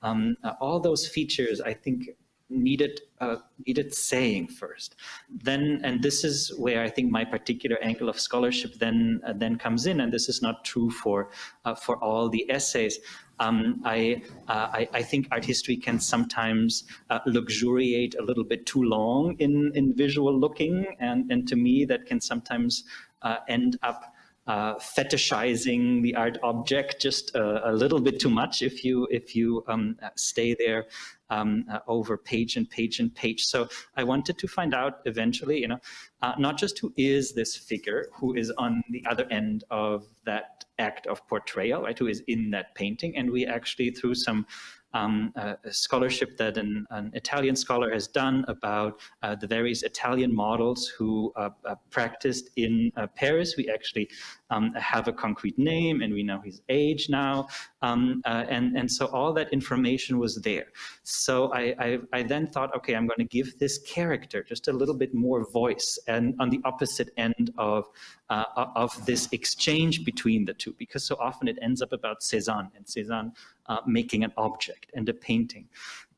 Um, uh, all those features, I think, needed uh, needed saying first. Then, and this is where I think my particular angle of scholarship then uh, then comes in, and this is not true for uh, for all the essays. Um, I, uh, I, I think art history can sometimes uh, luxuriate a little bit too long in in visual looking, and and to me that can sometimes uh, end up. Uh, fetishizing the art object just a, a, little bit too much if you if you um, stay there um, uh, over page and page and page. So I wanted to find out eventually, you know, uh, not just who is this figure who is on the other end of that act of portrayal, right, who is in that painting. And we actually, through some um, uh, scholarship that an, an, Italian scholar has done about uh, the various Italian models who uh, uh practiced in uh, Paris. We actually um, have a concrete name and we know his age now. Um, uh, and, and so all that information was there. So I, I, I then thought, okay, I'm going to give this character just a little bit more voice and on the opposite end of, uh, of this exchange between the two, because so often it ends up about Cézanne and Cézanne uh, making an object and a painting.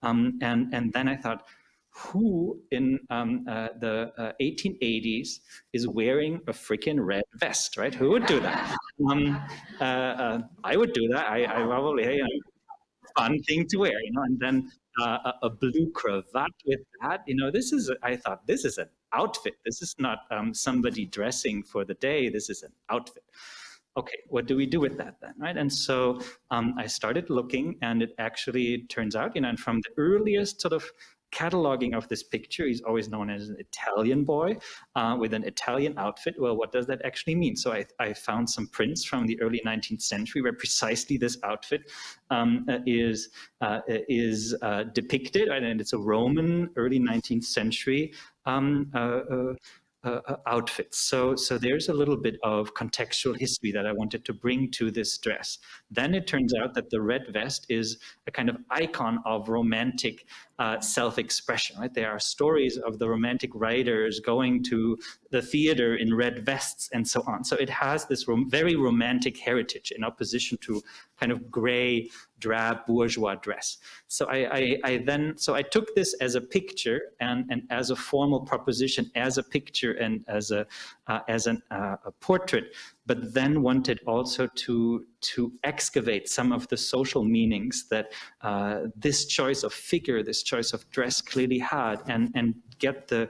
Um, and, and then I thought, who in um, uh, the uh, 1880s is wearing a freaking red vest, right? Who would do that? <laughs> Um, uh, uh I would do that. I, I probably, you know, fun thing to wear, you know, and then uh, a, a, blue cravat with that, you know, this is, I thought, this is an outfit. This is not um, somebody dressing for the day. This is an outfit okay, what do we do with that then, right? And so um, I started looking and it actually turns out, you know, and from the earliest sort of cataloging of this picture, he's always known as an Italian boy uh, with an Italian outfit. Well, what does that actually mean? So I, I found some prints from the early 19th century where precisely this outfit um, uh, is uh, is uh, depicted, and it's a Roman early 19th century um, uh, uh, outfits. So, so there's a little bit of contextual history that I wanted to bring to this dress. Then it turns out that the red vest is a kind of icon of romantic uh, self-expression, right? There are stories of the romantic writers going to the theater in red vests and so on. So it has this rom very romantic heritage in opposition to kind of gray, drab bourgeois dress. So I, I, I, then, so I took this as a picture and, and as a formal proposition, as a picture and as a, uh, as an, uh, a portrait, but then wanted also to, to excavate some of the social meanings that uh, this choice of figure, this choice of dress clearly had and, and get the,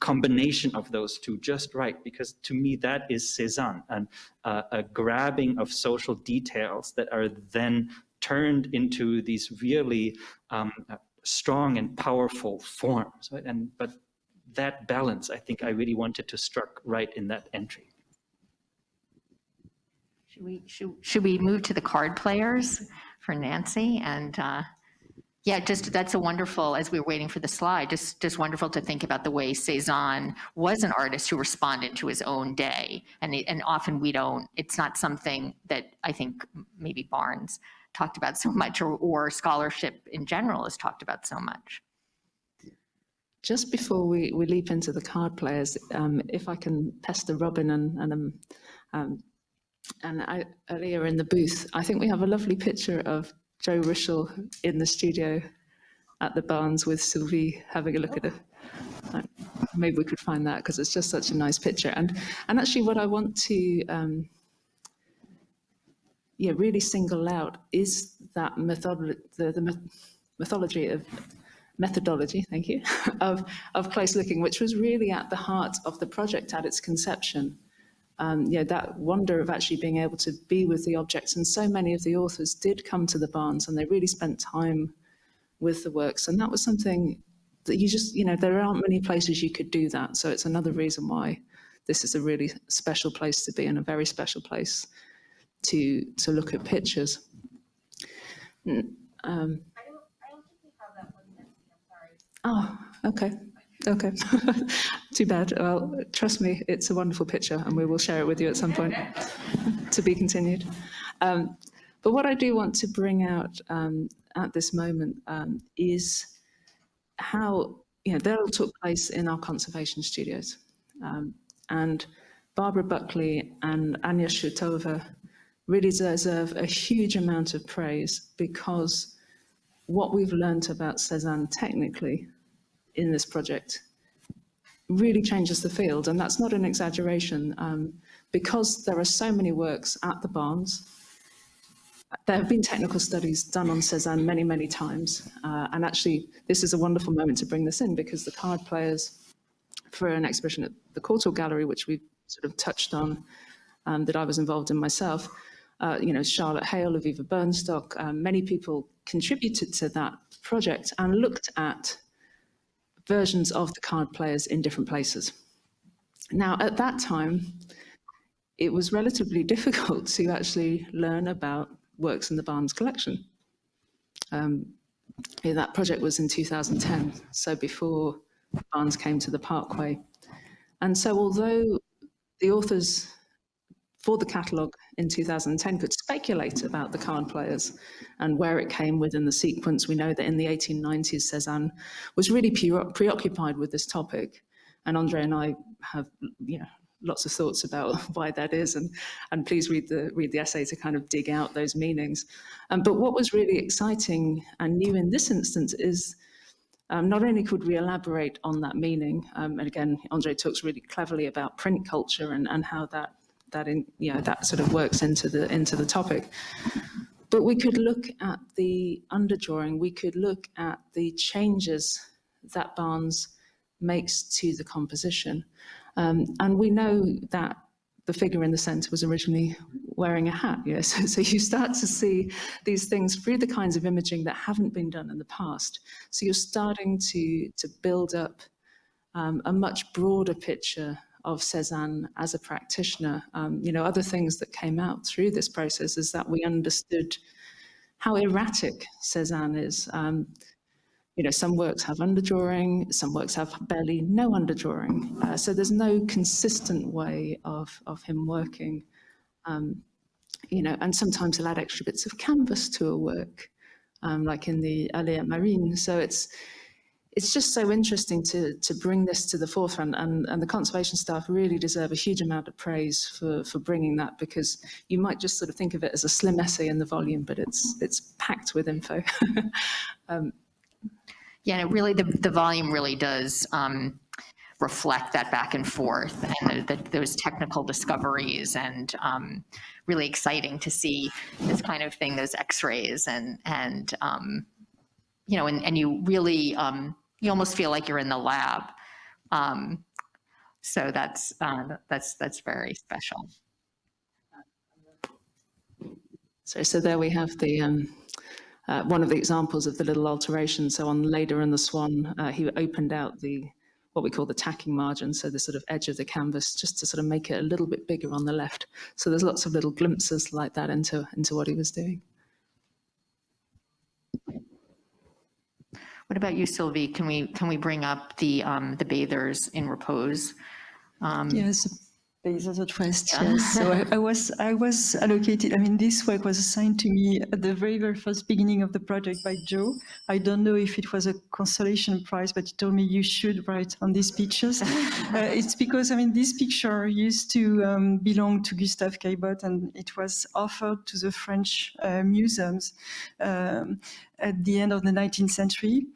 combination of those two just right, because to me that is Cézanne, and uh, a grabbing of social details that are then turned into these really um, strong and powerful forms. Right? And but that balance, I think, I really wanted to struck right in that entry. Should we should, should we move to the card players for Nancy and? Uh, yeah, just that's a wonderful, as we were waiting for the slide, just, just wonderful to think about the way Cezanne was an artist who responded to his own day. And, and often we don't, it's not something that I think maybe Barnes talked about so much or, or scholarship in general is talked about so much. Just before we, we leap into the card players, um, if I can pester Robin and, and um, um, and I, earlier in the booth, I think we have a lovely picture of Joe Rishel in the studio at the Barnes with Sylvie having a look at it. Maybe we could find that because it's just such a nice picture. And and actually, what I want to um, yeah really single out is that methodology, the, the mythology of methodology, thank you, <laughs> of of close looking, which was really at the heart of the project at its conception um, know, that wonder of actually being able to be with the objects. And so many of the authors did come to the Barnes and they really spent time with the works. And that was something that you just, you know, there aren't many places you could do that. So it's another reason why this is a really special place to be and a very special place to to look at pictures. Um, Oh, okay. Okay, <laughs> too bad. Well, trust me, it's a wonderful picture and we will share it with you at some point <laughs> to be continued. Um, but what I do want to bring out um, at this moment um, is how, you know, they all took place in our conservation studios. Um, and Barbara Buckley and Anya Shutova really deserve a huge amount of praise because what we've learned about Cezanne technically in this project really changes the field. And that's not an exaggeration um, because there are so many works at the Barnes. There have been technical studies done on Cezanne many, many times. Uh, and actually, this is a wonderful moment to bring this in because the card players for an exhibition at the Courtauld Gallery, which we sort of touched on, um, that I was involved in myself, uh, you know, Charlotte Hale, Aviva Burnstock, um, many people contributed to that project and looked at versions of the card players in different places. Now, at that time, it was relatively <laughs> difficult to actually learn about works in the Barnes collection. Um, that project was in 2010, so before Barnes came to the Parkway. And so although the authors for the catalogue in 2010 could speculate about the card players and where it came within the sequence. We know that in the 1890s, Cezanne was really preoccupied with this topic. And Andre and I have you know, lots of thoughts about <laughs> why that is. And, and please read the, read the essay to kind of dig out those meanings. Um, but what was really exciting and new in this instance is um, not only could we elaborate on that meaning, um, and again, Andre talks really cleverly about print culture and, and how that that in, you know, that sort of works into the, into the topic. But we could look at the underdrawing, we could look at the changes that Barnes makes to the composition. Um, and we know that the figure in the center was originally wearing a hat, yes. <laughs> So, you start to see these things through the kinds of imaging that haven't been done in the past. So you're starting to, to build up um, a much broader picture of Cezanne as a practitioner. Um, you know, other things that came out through this process is that we understood how erratic Cezanne is. Um, you know, some works have underdrawing, some works have barely no underdrawing. Uh, so there's no consistent way of, of him working. Um, you know, and sometimes he'll add extra bits of canvas to a work, um, like in the Alea Marine. So it's it's just so interesting to to bring this to the forefront, and and the conservation staff really deserve a huge amount of praise for for bringing that because you might just sort of think of it as a slim essay in the volume, but it's it's packed with info. <laughs> um, Yeah, and it really, the, the volume really does um, reflect that back and forth and the, the, those technical discoveries and um, really exciting to see this kind of thing, those x-rays and, and um, you know, and, and you really, um, you almost feel like you're in the lab. Um, so that's, uh, that's, that's very special. So, so there we have the um, uh, one of the examples of the little alteration. So on Leda and the Swan, uh, he opened out the what we call the tacking margin, so the sort of edge of the canvas, just to sort of make it a little bit bigger on the left. So there's lots of little glimpses like that into into what he was doing. What about you, Sylvie? Can we, can we bring up the, um, the bathers in repose? Um, Yes, Bathers at rest, yes. So I, I was I was allocated. I mean, this work was assigned to me at the very very first beginning of the project by Joe. I don't know if it was a consolation prize, but he told me you should write on these pictures. <laughs> uh, it's because I mean this picture used to um, belong to Gustave Caillebotte, and it was offered to the French uh, museums um, at the end of the 19th century.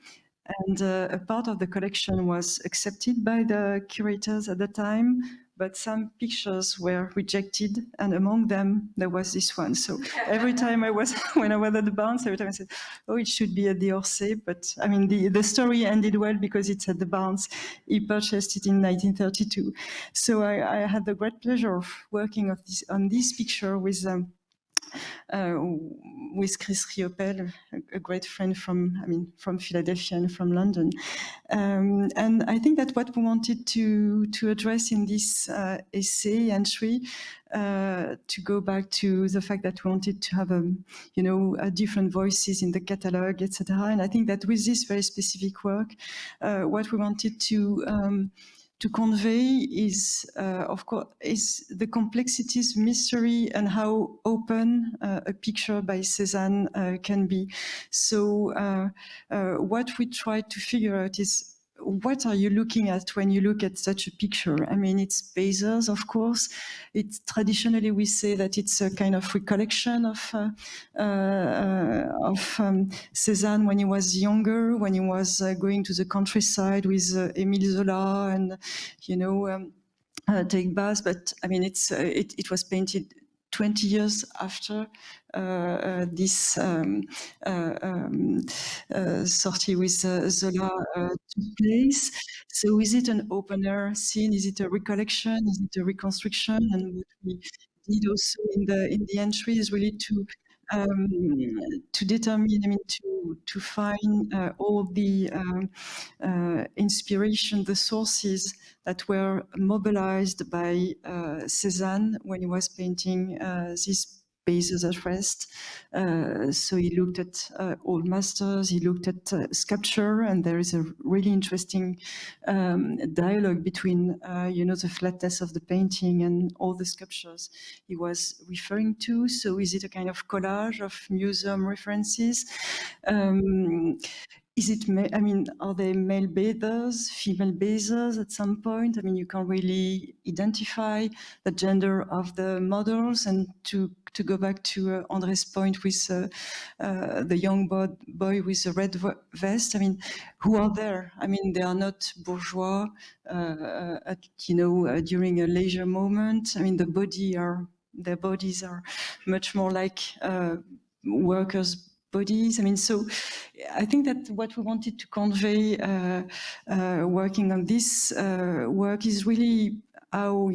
And uh, a part of the collection was accepted by the curators at the time, but some pictures were rejected, and among them there was this one. So every time I was, <laughs> when I was at the Barnes, every time I said, "Oh, it should be at the Orsay," but I mean the the story ended well because it's at the Barnes. He purchased it in 1932. So I, I had the great pleasure of working of this, on this picture with. Um, with Chris Riopelle, a, great friend from, I mean, from Philadelphia and from London. Um, and I think that what we wanted to, to address in this uh, essay entry uh, to go back to the fact that we wanted to have, um, you know, different voices in the catalog, etc. And I think that with this very specific work, uh, what we wanted to um, to convey is, uh, of course, is the complexities, mystery, and how open uh, a picture by Cézanne uh, can be. So uh, uh, what we try to figure out is what are you looking at when you look at such a picture? I mean, it's Bezos, of course. It's traditionally we say that it's a kind of recollection of uh, uh, of um, Cézanne when he was younger, when he was uh, going to the countryside with uh, Émile Zola and you know. Um, uh, take baths, but I mean, it's uh, it, it was painted 20 years after uh, uh, this um, uh, um, sortie with Zola took place. So is it an open air scene? Is it a recollection? Is it a reconstruction? And what we did also in the in the entry is really to um, to determine, I mean, to to find uh, all the um, uh, inspiration, the sources that were mobilized by uh, Cézanne when he was painting these bathers at rest. Uh, so he looked at uh, old masters, he looked at uh, sculpture, and there is a really interesting um, dialogue between, you know, the flatness of the painting and all the sculptures he was referring to. So is it a kind of collage of museum references? Um, is it, I mean, are they male bathers, female bathers at some point? I mean, you can't really identify the gender of the models. And to, to go back to uh, Andre's point with uh, uh, the young boy, with the red vest, I mean, who are there? I mean, they are not bourgeois, at, you know, during a leisure moment. I mean, the body are, their bodies are much more like workers' bodies. I mean, so I think that what we wanted to convey uh, uh, working on this uh, work is really how,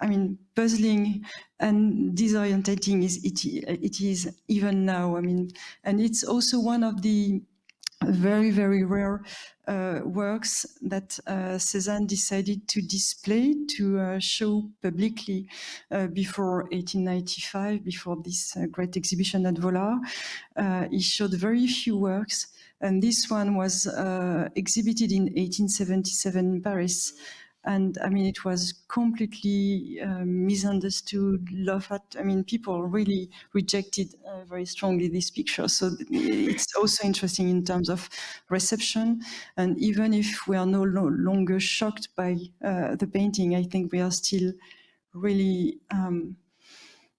I mean, puzzling and disorientating is it, it is even now. I mean, and it's also one of the very, very rare uh, works that uh, Cézanne decided to display, to uh, show publicly uh, before 1895, before this uh, great exhibition at Vollard. Uh, he showed very few works, and this one was exhibited in 1877 in Paris and I mean, it was completely uh, misunderstood, laughed at. I mean, people really rejected uh, very strongly this picture. So it's also interesting in terms of reception. And even if we are no longer shocked by uh, the painting, I think we are still really, um,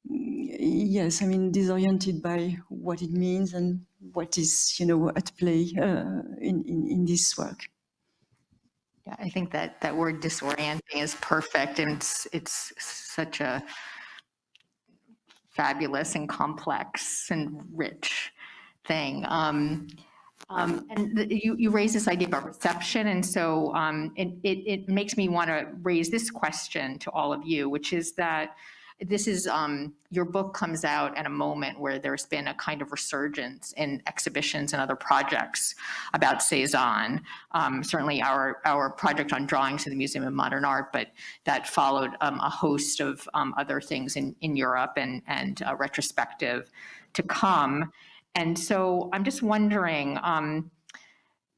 yes, I mean, disoriented by what it means and what is, you know, at play uh, in, in, in this work. Yeah, I think that that word disorienting is perfect, and it's it's such a fabulous and complex and rich thing. Um, um, and the, you, you raise this idea about reception, and so um, it, it, it makes me want to raise this question to all of you, which is that this is, um, your book comes out at a moment where there's been a kind of resurgence in exhibitions and other projects about Cezanne. Um, certainly our, our project on drawings in the Museum of Modern Art, but that followed um, a host of um, other things in, in Europe and, and retrospective to come. And so I'm just wondering, um,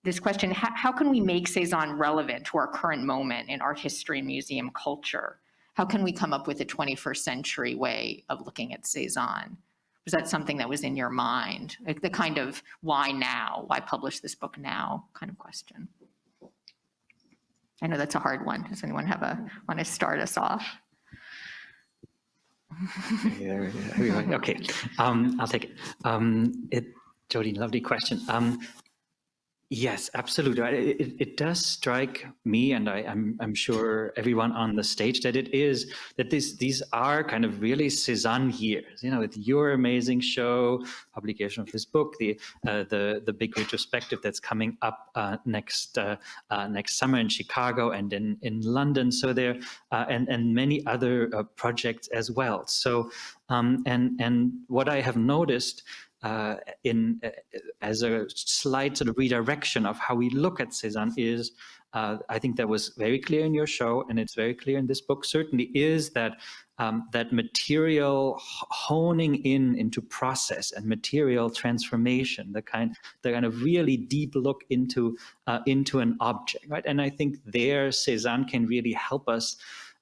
this question, how, how, can we make Cezanne relevant to our current moment in art history and museum culture? How can we come up with a 21st century way of looking at Cezanne? Was that something that was in your mind? Like the kind of why now, why publish this book now kind of question? I know that's a hard one. Does anyone have a, want to start us off? okay, um, I'll take it. Um, it. Jodi, lovely question. Um, Yes, absolutely. It, it, does strike me, and I, am I'm, I'm sure everyone on the stage, that it is that this these are kind of really Cezanne years. You know, with your amazing show, publication of this book, the uh, the the big retrospective that's coming up uh, next uh, uh next summer in Chicago and in in London. So there uh, and and many other uh, projects as well. So um, and and what I have noticed uh, in uh, as a slight sort of redirection of how we look at Cezanne is, uh, I think that was very clear in your show, and it's very clear in this book. Certainly, is that um, that material honing in into process and material transformation, the kind the kind of really deep look into uh, into an object, right? And I think there Cezanne can really help us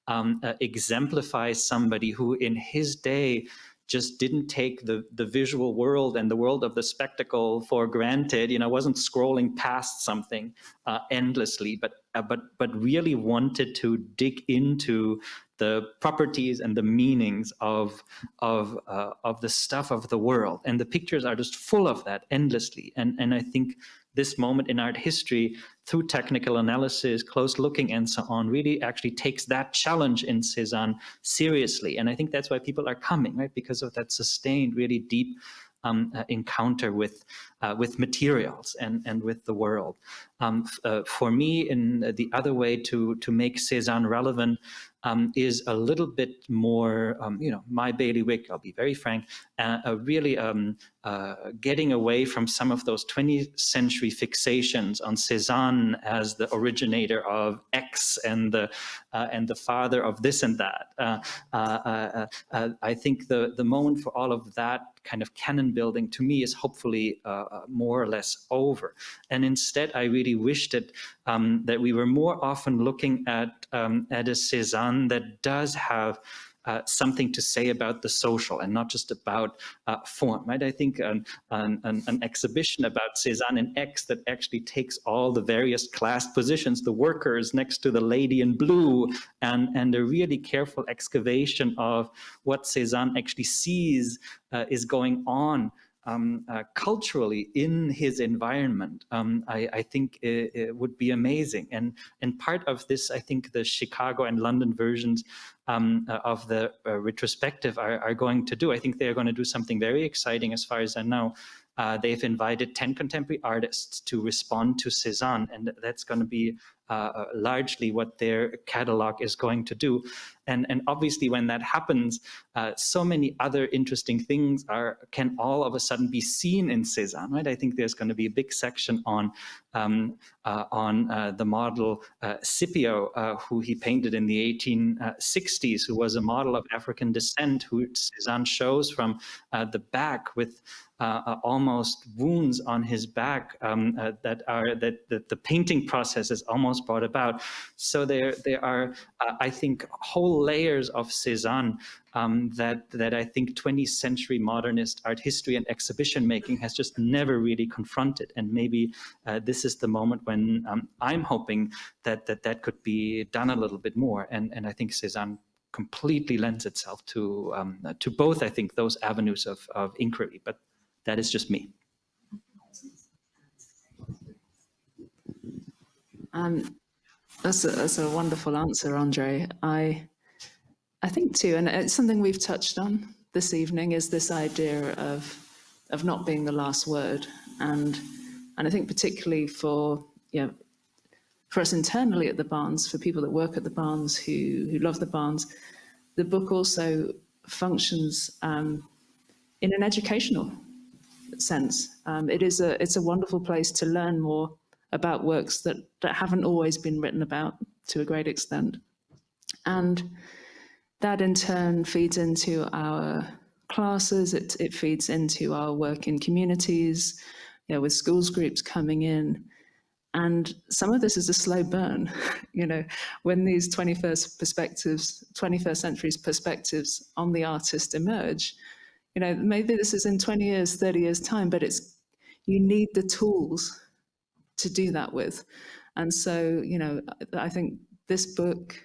um, uh, exemplify somebody who, in his day just didn't take the, the visual world and the world of the spectacle for granted, you know, wasn't scrolling past something uh, endlessly, but, uh, but, but really wanted to dig into the properties and the meanings of, of, uh, of the stuff of the world. And the pictures are just full of that endlessly. And, and I think this moment in art history through technical analysis, close looking and so on, really actually takes that challenge in Cezanne seriously. And I think that's why people are coming, right? Because of that sustained, really deep um, uh, encounter with uh, with materials and and with the world. Um, uh, for me, in the other way to to make Cezanne relevant um, is a little bit more, um, you know, my bailiwick. I'll be very frank, uh, really um, uh, getting away from some of those 20th century fixations on Cezanne as the originator of X and the uh, and the father of this and that. I think the the moment for all of that kind of canon building to me is hopefully uh, uh, more or less over. And instead, I really wish that um, that we were more often looking at um, at a Cezanne that does have uh, something to say about the social and not just about uh, form, right? I think an, an, an, exhibition about Cezanne and X that actually takes all the various class positions, the workers next to the lady in blue, and, and a really careful excavation of what Cezanne actually sees uh, is going on um, uh, culturally in his environment, um, I, I, think it, it, would be amazing. And, and part of this, I think the Chicago and London versions um, uh, of the uh, retrospective are, are, going to do. I think they're going to do something very exciting as far as I know. Uh, they've invited 10 contemporary artists to respond to Cezanne, and that's going to be uh, largely what their catalog is going to do. And, and obviously when that happens, uh, so many other interesting things are can all of a sudden be seen in Cezanne, right? I think there's going to be a big section on um, uh, on uh, the model uh, Scipio, uh, who he painted in the 1860s, who was a model of African descent, who Cezanne shows from the back with uh, uh, almost wounds on his back um, uh, that are that, that, the painting process is almost brought about. So there there are uh, I think whole layers of Cezanne um, that that I think 20th century modernist art history and exhibition making has just never really confronted. And maybe uh, this is the moment when um, I'm hoping that that that could be done a little bit more. And and I think Cezanne completely lends itself to um, to both I think those avenues of, of inquiry, but that is just me. Um, that's, a, that's a wonderful answer, Andre. I, I think too, and it's something we've touched on this evening, is this idea of, of not being the last word. And, and I think particularly for, you know, for us internally at the Barnes, for people that work at the Barnes who, who love the Barnes, the book also functions um, in an educational sense. Um, it is a, it's a wonderful place to learn more about works that, that haven't always been written about to a great extent. And that in turn feeds into our classes, it, it feeds into our work in communities, you know, with schools groups coming in. And some of this is a slow burn, <laughs> you know, when these 21st perspectives, 21st century's perspectives on the artist emerge, you know, maybe this is in 20 years, 30 years time, but it's, you need the tools to do that with. And so, you know, I think this book,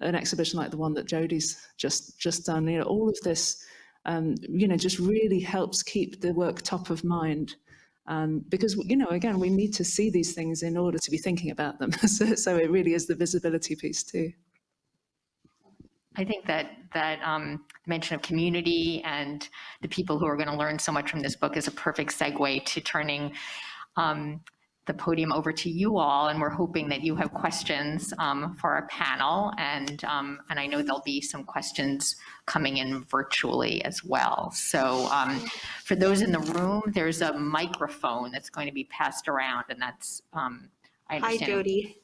an exhibition like the one that Jodi's just, just done, you know, all of this, um, you know, just really helps keep the work top of mind. Um, because, you know, again, we need to see these things in order to be thinking about them. <laughs> so, so it really is the visibility piece too. I think that that um, mention of community and the people who are going to learn so much from this book is a perfect segue to turning um, the podium over to you all, and we're hoping that you have questions um, for our panel, and um, and I know there'll be some questions coming in virtually as well. So um, for those in the room, there's a microphone that's going to be passed around, and that's um, I Hi, Jodi.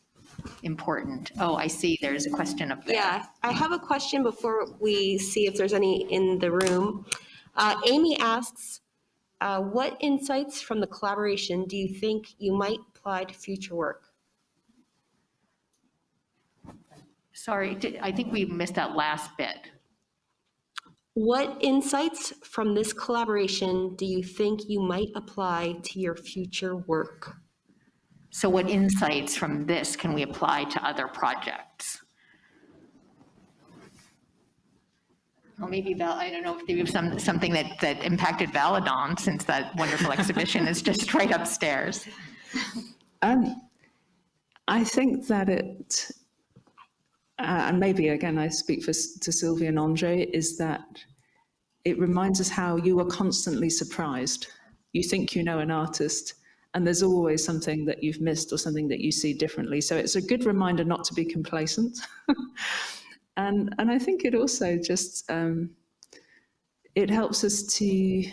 important. Oh, I see. There's a question up there. Yeah, I have a question before we see if there's any in the room. Uh, Amy asks, uh, what insights from the collaboration do you think you might apply to future work? Sorry, I think we missed that last bit. What insights from this collaboration do you think you might apply to your future work? So what insights from this can we apply to other projects? Well, maybe Val, I don't know if there was some, something that, that impacted Valadon, since that wonderful exhibition is just <laughs> right upstairs. Um, I think that it, uh, and maybe again I speak for to Sylvia and Andre, is that it reminds us how you are constantly surprised. You think you know an artist, and there's always something that you've missed or something that you see differently. So it's a good reminder not to be complacent. <laughs> and, and I think it also just, um, it helps us to,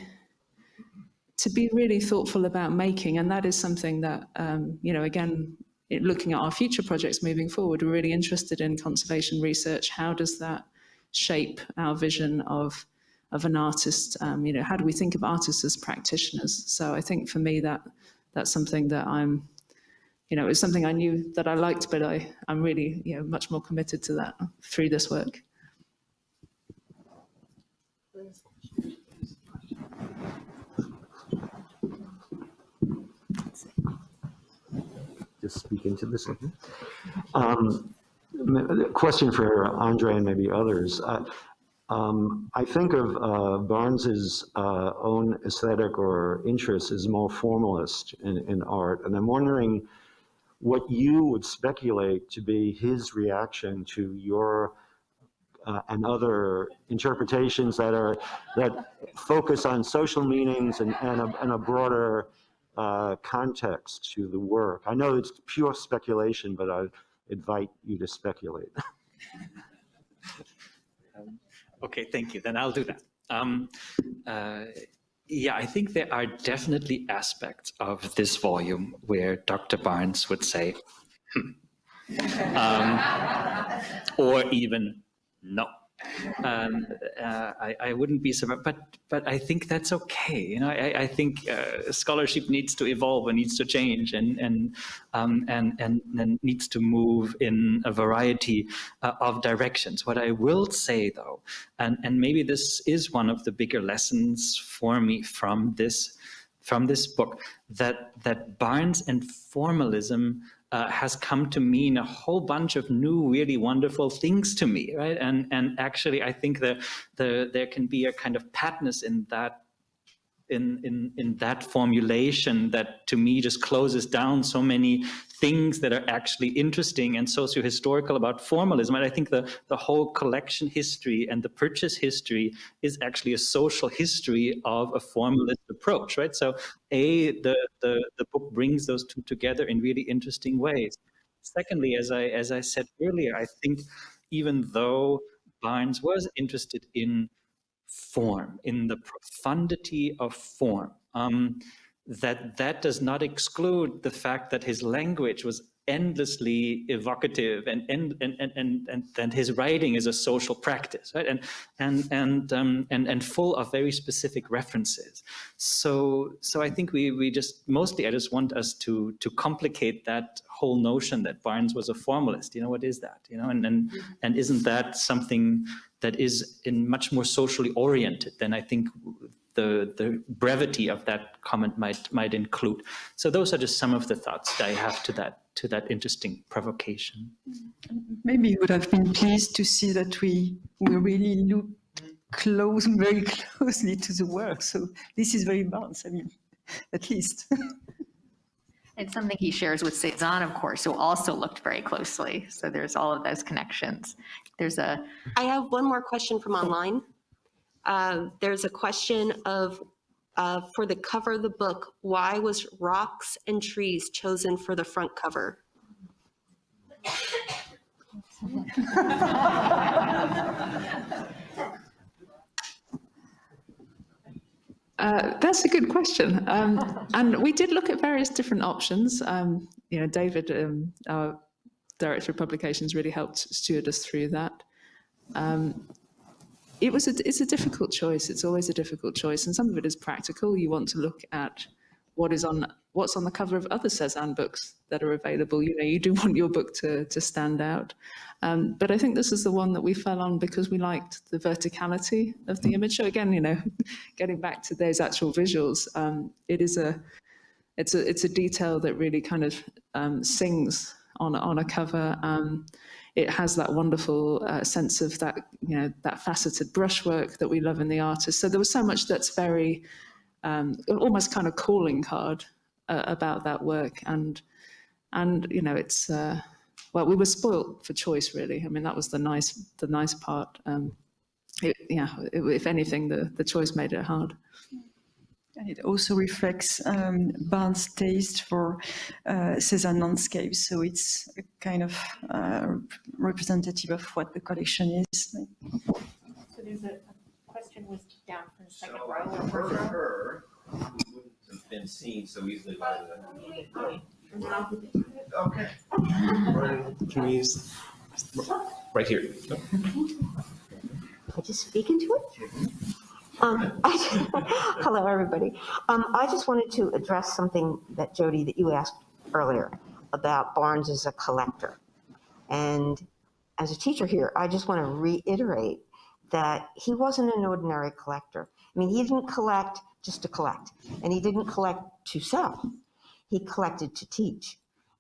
to be really thoughtful about making. And that is something that, um, you know, again, looking at our future projects moving forward, we're really interested in conservation research. How does that shape our vision of of an artist, um, you know, how do we think of artists as practitioners? So I think for me that that's something that I'm, you know, it's something I knew that I liked, but I, I'm really, you know, much more committed to that through this work. Just speak into this. Um, question for Andre and maybe others. Uh, um, I think of uh, Barnes's uh, own aesthetic or interest as more formalist in, in art, and I'm wondering what you would speculate to be his reaction to your uh, and other interpretations that are that focus on social meanings and, and, a, and a broader uh, context to the work? I know it's pure speculation, but I invite you to speculate. <laughs> Okay, thank you. Then I'll do that. Um, uh, yeah, I think there are definitely aspects of this volume where Dr. Barnes would say, hmm. um, or even no. Um, uh, I, I, wouldn't be surprised, but but I think that's okay. You know, I, I think uh, scholarship needs to evolve and needs to change and and um, and, and, and needs to move in a variety uh, of directions. What I will say though, and and maybe this is one of the bigger lessons for me from this from this book, that that Barnes and formalism uh, has come to mean a whole bunch of new, really wonderful things to me, right? And and actually, I think that the there can be a kind of patness in that in, in, in that formulation that to me just closes down so many things that are actually interesting and socio-historical about formalism. And I think the, the whole collection history and the purchase history is actually a social history of a formalist approach, right? So A, the, the, the book brings those two together in really interesting ways. Secondly, as I, as I said earlier, I think even though Barnes was interested in form, in the profundity of form. Um, that that does not exclude the fact that his language was endlessly evocative and and and and and, and his writing is a social practice right? And and and um, and and full of very specific references. So so i think we we just mostly i just want us to to complicate that whole notion that barnes was a formalist. You know what is that? You know and and and isn't that something that is in much more socially oriented than i think the, the brevity of that comment might might include. So those are just some of the thoughts that I have to that to that interesting provocation. Maybe you would have been pleased to see that we we really look close, very <laughs> closely to the work. So this is very balanced. I mean, at least. <laughs> It's something he shares with Cezanne, of course, who also looked very closely. So there's all of those connections. There's a. I have one more question from online. Uh, there's a question of, uh, for the cover of the book, why was rocks and trees chosen for the front cover? Uh, that's a good question. Um, and we did look at various different options. Um, you know, David, um, our director of publications, really helped steward us through that. Um, it was a, it's a difficult choice. It's always a difficult choice. And some of it is practical. You want to look at what is on what's on the cover of other Cezanne books that are available. You know, you do <laughs> want your book to, to stand out. Um, but I think this is the one that we fell on because we liked the verticality of the image. So again, you know, <laughs> getting back to those actual visuals, um, it is a, it's a, it's a detail that really kind of um, sings on, on a cover. It has that wonderful uh, sense of that, you know, that faceted brushwork that we love in the artist. So there was so much that's very, um, almost kind of calling card uh, about that work. And, and you know, it's, uh, well, we were spoilt for choice, really. I mean, that was the nice, the nice part. Um, it, yeah, it, if anything, the, the choice made it hard. And it also reflects um, Barnes' taste for uh, Cezanne landscapes. So it's a kind of uh, representative of what the collection is. So there's a, question was down from the second row. So for her, wouldn't have been seen so easily by the. Okay. Can we use, right here? I just speak into it? Um, <laughs> I, <laughs> hello, everybody. Um, I just wanted to address something that Jodi, that you asked earlier about Barnes as a collector. And as a teacher here, I just want to reiterate that he wasn't an ordinary collector. I mean, he didn't collect just to collect, and he didn't collect to sell. He collected to teach.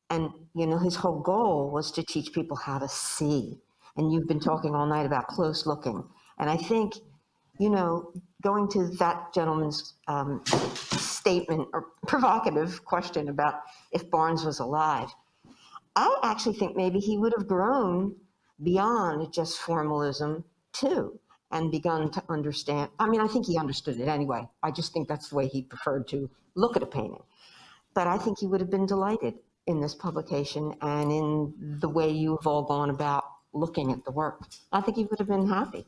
And, you know, his whole goal was to teach people how to see. And you've been talking all night about close looking. And I think you know, going to that gentleman's um, statement or <laughs> provocative question about if Barnes was alive, I actually think maybe he would have grown beyond just formalism too and begun to understand. I mean, I think he understood it anyway. I just think that's the way he preferred to look at a painting. but I think he would have been delighted in this publication and in the way you've all gone about looking at the work. I think he would have been happy.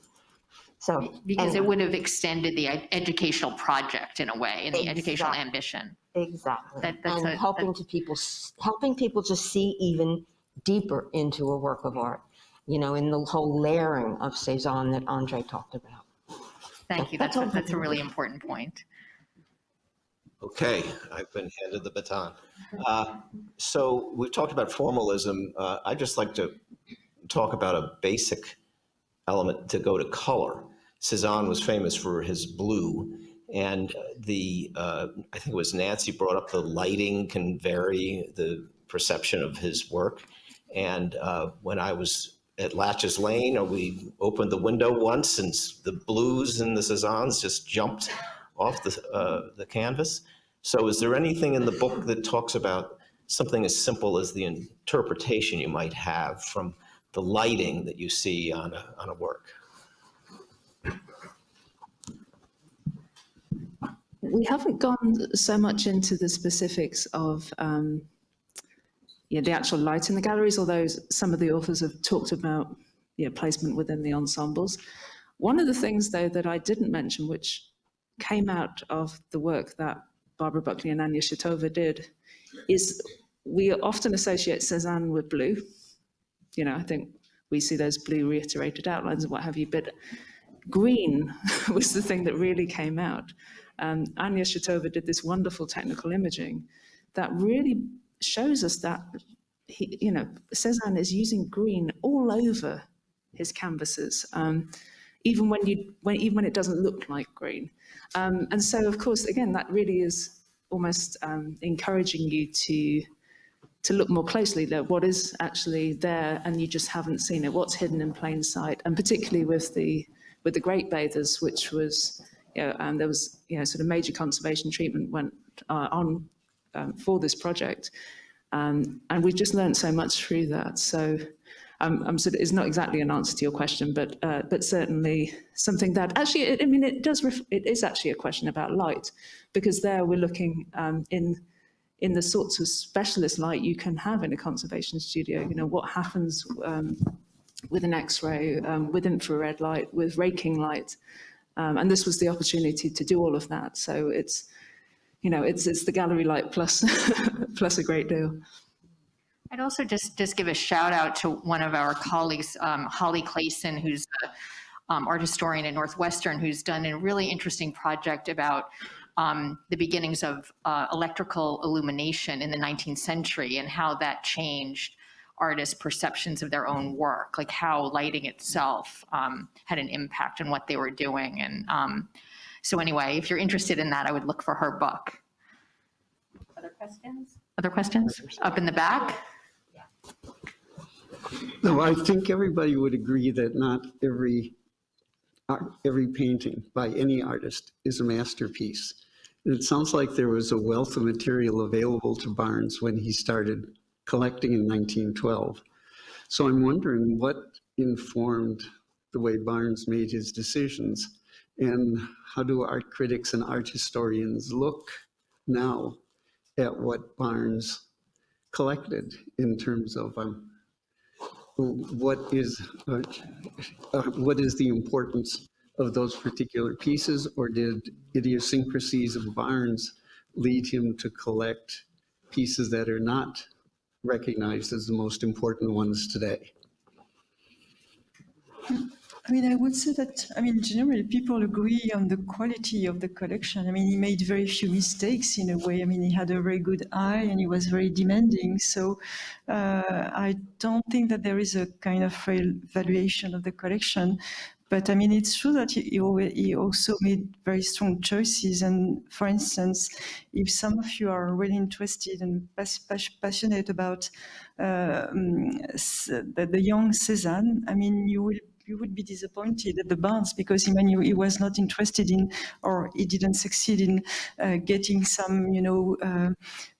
So. Because it would have extended the educational project in a way, and the educational ambition. Exactly. That- that's And a- helping that- to people, helping people to see even deeper into a work of art, you know, in the whole layering of Cezanne that Andre talked about. Thank you. That's That's, a- that's a really important point. Okay, I've been handed the baton. Uh, So we've talked about formalism. Uh, I'd just like to talk about a basic element to go to color. Cezanne was famous for his blue, and the, uh, I think it was Nancy brought up the lighting can vary the perception of his work. And uh, when I was at Latches Lane, we opened the window once and the blues and the Cezannes just jumped off the, uh, the canvas. So is there anything in the book that talks about something as simple as the interpretation you might have from the lighting that you see on a, on a work? We haven't gone so much into the specifics of um, yeah, the actual light in the galleries, although some of the authors have talked about yeah, placement within the ensembles. One of the things, though, that I didn't mention, which came out of the work that Barbara Buckley and Anya Shatova did, is we often associate Cezanne with blue. You know, I think we see those blue reiterated outlines and what have you, but green <laughs> was the thing that really came out. Um, Anya Shatova did this wonderful technical imaging that really shows us that, he, you know, Cezanne is using green all over his canvases, um, even when you, when, even when it doesn't look like green. Um, and so, of course, again, that really is almost um, encouraging you to to look more closely at what is actually there and you just haven't seen it, what's hidden in plain sight, and particularly with the with the Great Bathers, which was, you know, and there was, you know, sort of major conservation treatment went uh, on um, for this project, um, and we've just learned so much through that. So. Um, I'm sort of, it's not exactly an answer to your question, but uh, but certainly something that actually, it, I mean, it does. It is actually a question about light, because there we're looking um, in in the sorts of specialist light you can have in a conservation studio. You know, what happens um, with an X-ray, um, with infrared light, with raking light. Um, and this was the opportunity to do all of that. So it's, you know, it's, it's the gallery light plus, <laughs> plus a great deal. I'd also just, just give a shout out to one of our colleagues, um, Holly Clayson, who's a um, art historian at Northwestern, who's done a really interesting project about um, the beginnings of uh, electrical illumination in the 19th century and how that changed artists' perceptions of their own work, like how lighting itself um, had an impact on what they were doing. And um, so anyway, if you're interested in that, I would look for her book. Other questions? Other questions? Up in the back? No, I think everybody would agree that not every, every painting by any artist is a masterpiece. And it sounds like there was a wealth of material available to Barnes when he started collecting in 1912. So I'm wondering what informed the way Barnes made his decisions? And how do art critics and art historians look now at what Barnes collected in terms of um, what is, uh, uh, what is the importance of those particular pieces, or did idiosyncrasies of Barnes lead him to collect pieces that are not recognized as the most important ones today? I mean, I would say that, I mean, generally, people agree on the quality of the collection. I mean, he made very few mistakes in a way. I mean, he had a very good eye and he was very demanding. So uh, I don't think that there is a kind of valuation of the collection. But I mean, it's true that he, he also made very strong choices. And for instance, if some of you are really interested and pas- pas- passionate about uh, the, the young Cézanne, I mean, you will you would be disappointed at the Barnes because he, he was not interested in or he didn't succeed in uh, getting some, you know, uh,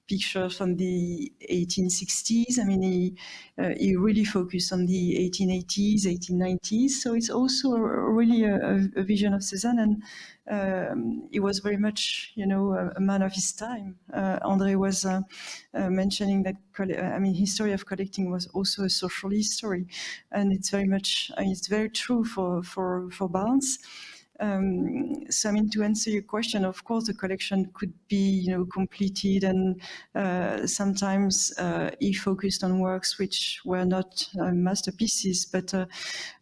pictures from the 1860s. I mean, he, uh, he really focused on the 1880s, 1890s. So it's also a, really a, a vision of Cézanne, and um, he was very much, you know, a, a man of his time. Uh, André was uh, uh, mentioning that, I mean, history of collecting was also a social history, and it's very much, it's very true for for for Barnes. Um, so I mean, to answer your question, of course, the collection could be, you know, completed, and uh, sometimes uh, he focused on works which were not uh, masterpieces. But uh,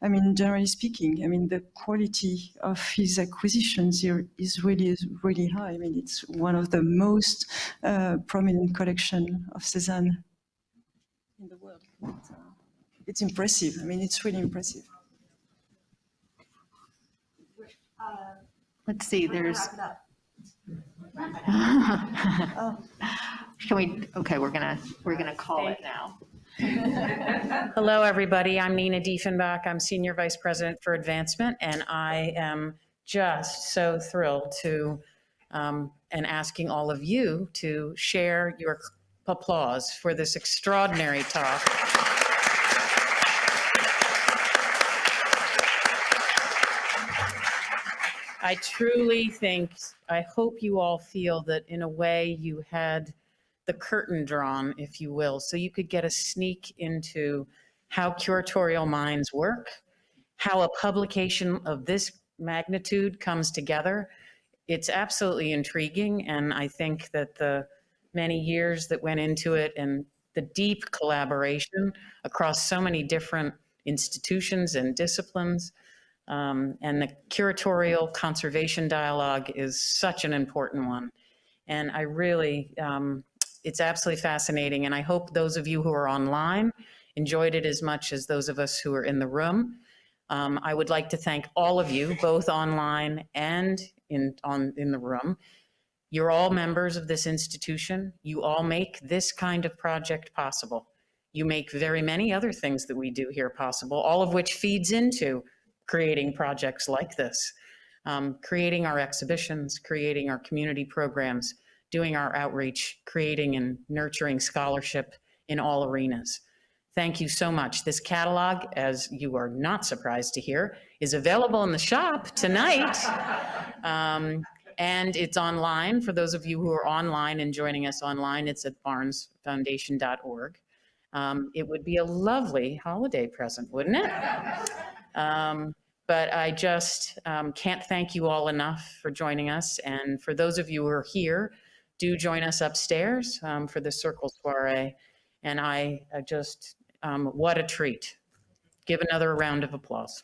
I mean, generally speaking, I mean, the quality of his acquisitions here is really, is really high. I mean, it's one of the most uh, prominent collection of Cézanne in the world. It's, uh, it's impressive. I mean, it's really impressive. Let's see, there's. <laughs> Can we, okay, we're gonna, we're gonna call it now. <laughs> Hello, everybody. I'm Nina Diefenbach. I'm Senior Vice President for Advancement, and I am just so thrilled to, um, and asking all of you to share your applause for this extraordinary talk. I truly think, I hope you all feel that in a way you had the curtain drawn, if you will, so you could get a sneak into how curatorial minds work, how a publication of this magnitude comes together. It's absolutely intriguing, and I think that the many years that went into it and the deep collaboration across so many different institutions and disciplines um, and the curatorial conservation dialogue is such an important one. And I really, um, it's absolutely fascinating. And I hope those of you who are online enjoyed it as much as those of us who are in the room. Um, I would like to thank all of you, both online and in, on, in the room. You're all members of this institution. You all make this kind of project possible. You make very many other things that we do here possible, all of which feeds into creating projects like this, um, creating our exhibitions, creating our community programs, doing our outreach, creating and nurturing scholarship in all arenas. Thank you so much. This catalog, as you are not surprised to hear, is available in the shop tonight. <laughs> Um, and it's online. For those of you who are online and joining us online, it's at barnesfoundation.org. Um, it would be a lovely holiday present, wouldn't it? <laughs> Um, but I just um, can't thank you all enough for joining us. And for those of you who are here, do join us upstairs um, for the Circle Soiree. And I, I just, um, what a treat. Give another round of applause.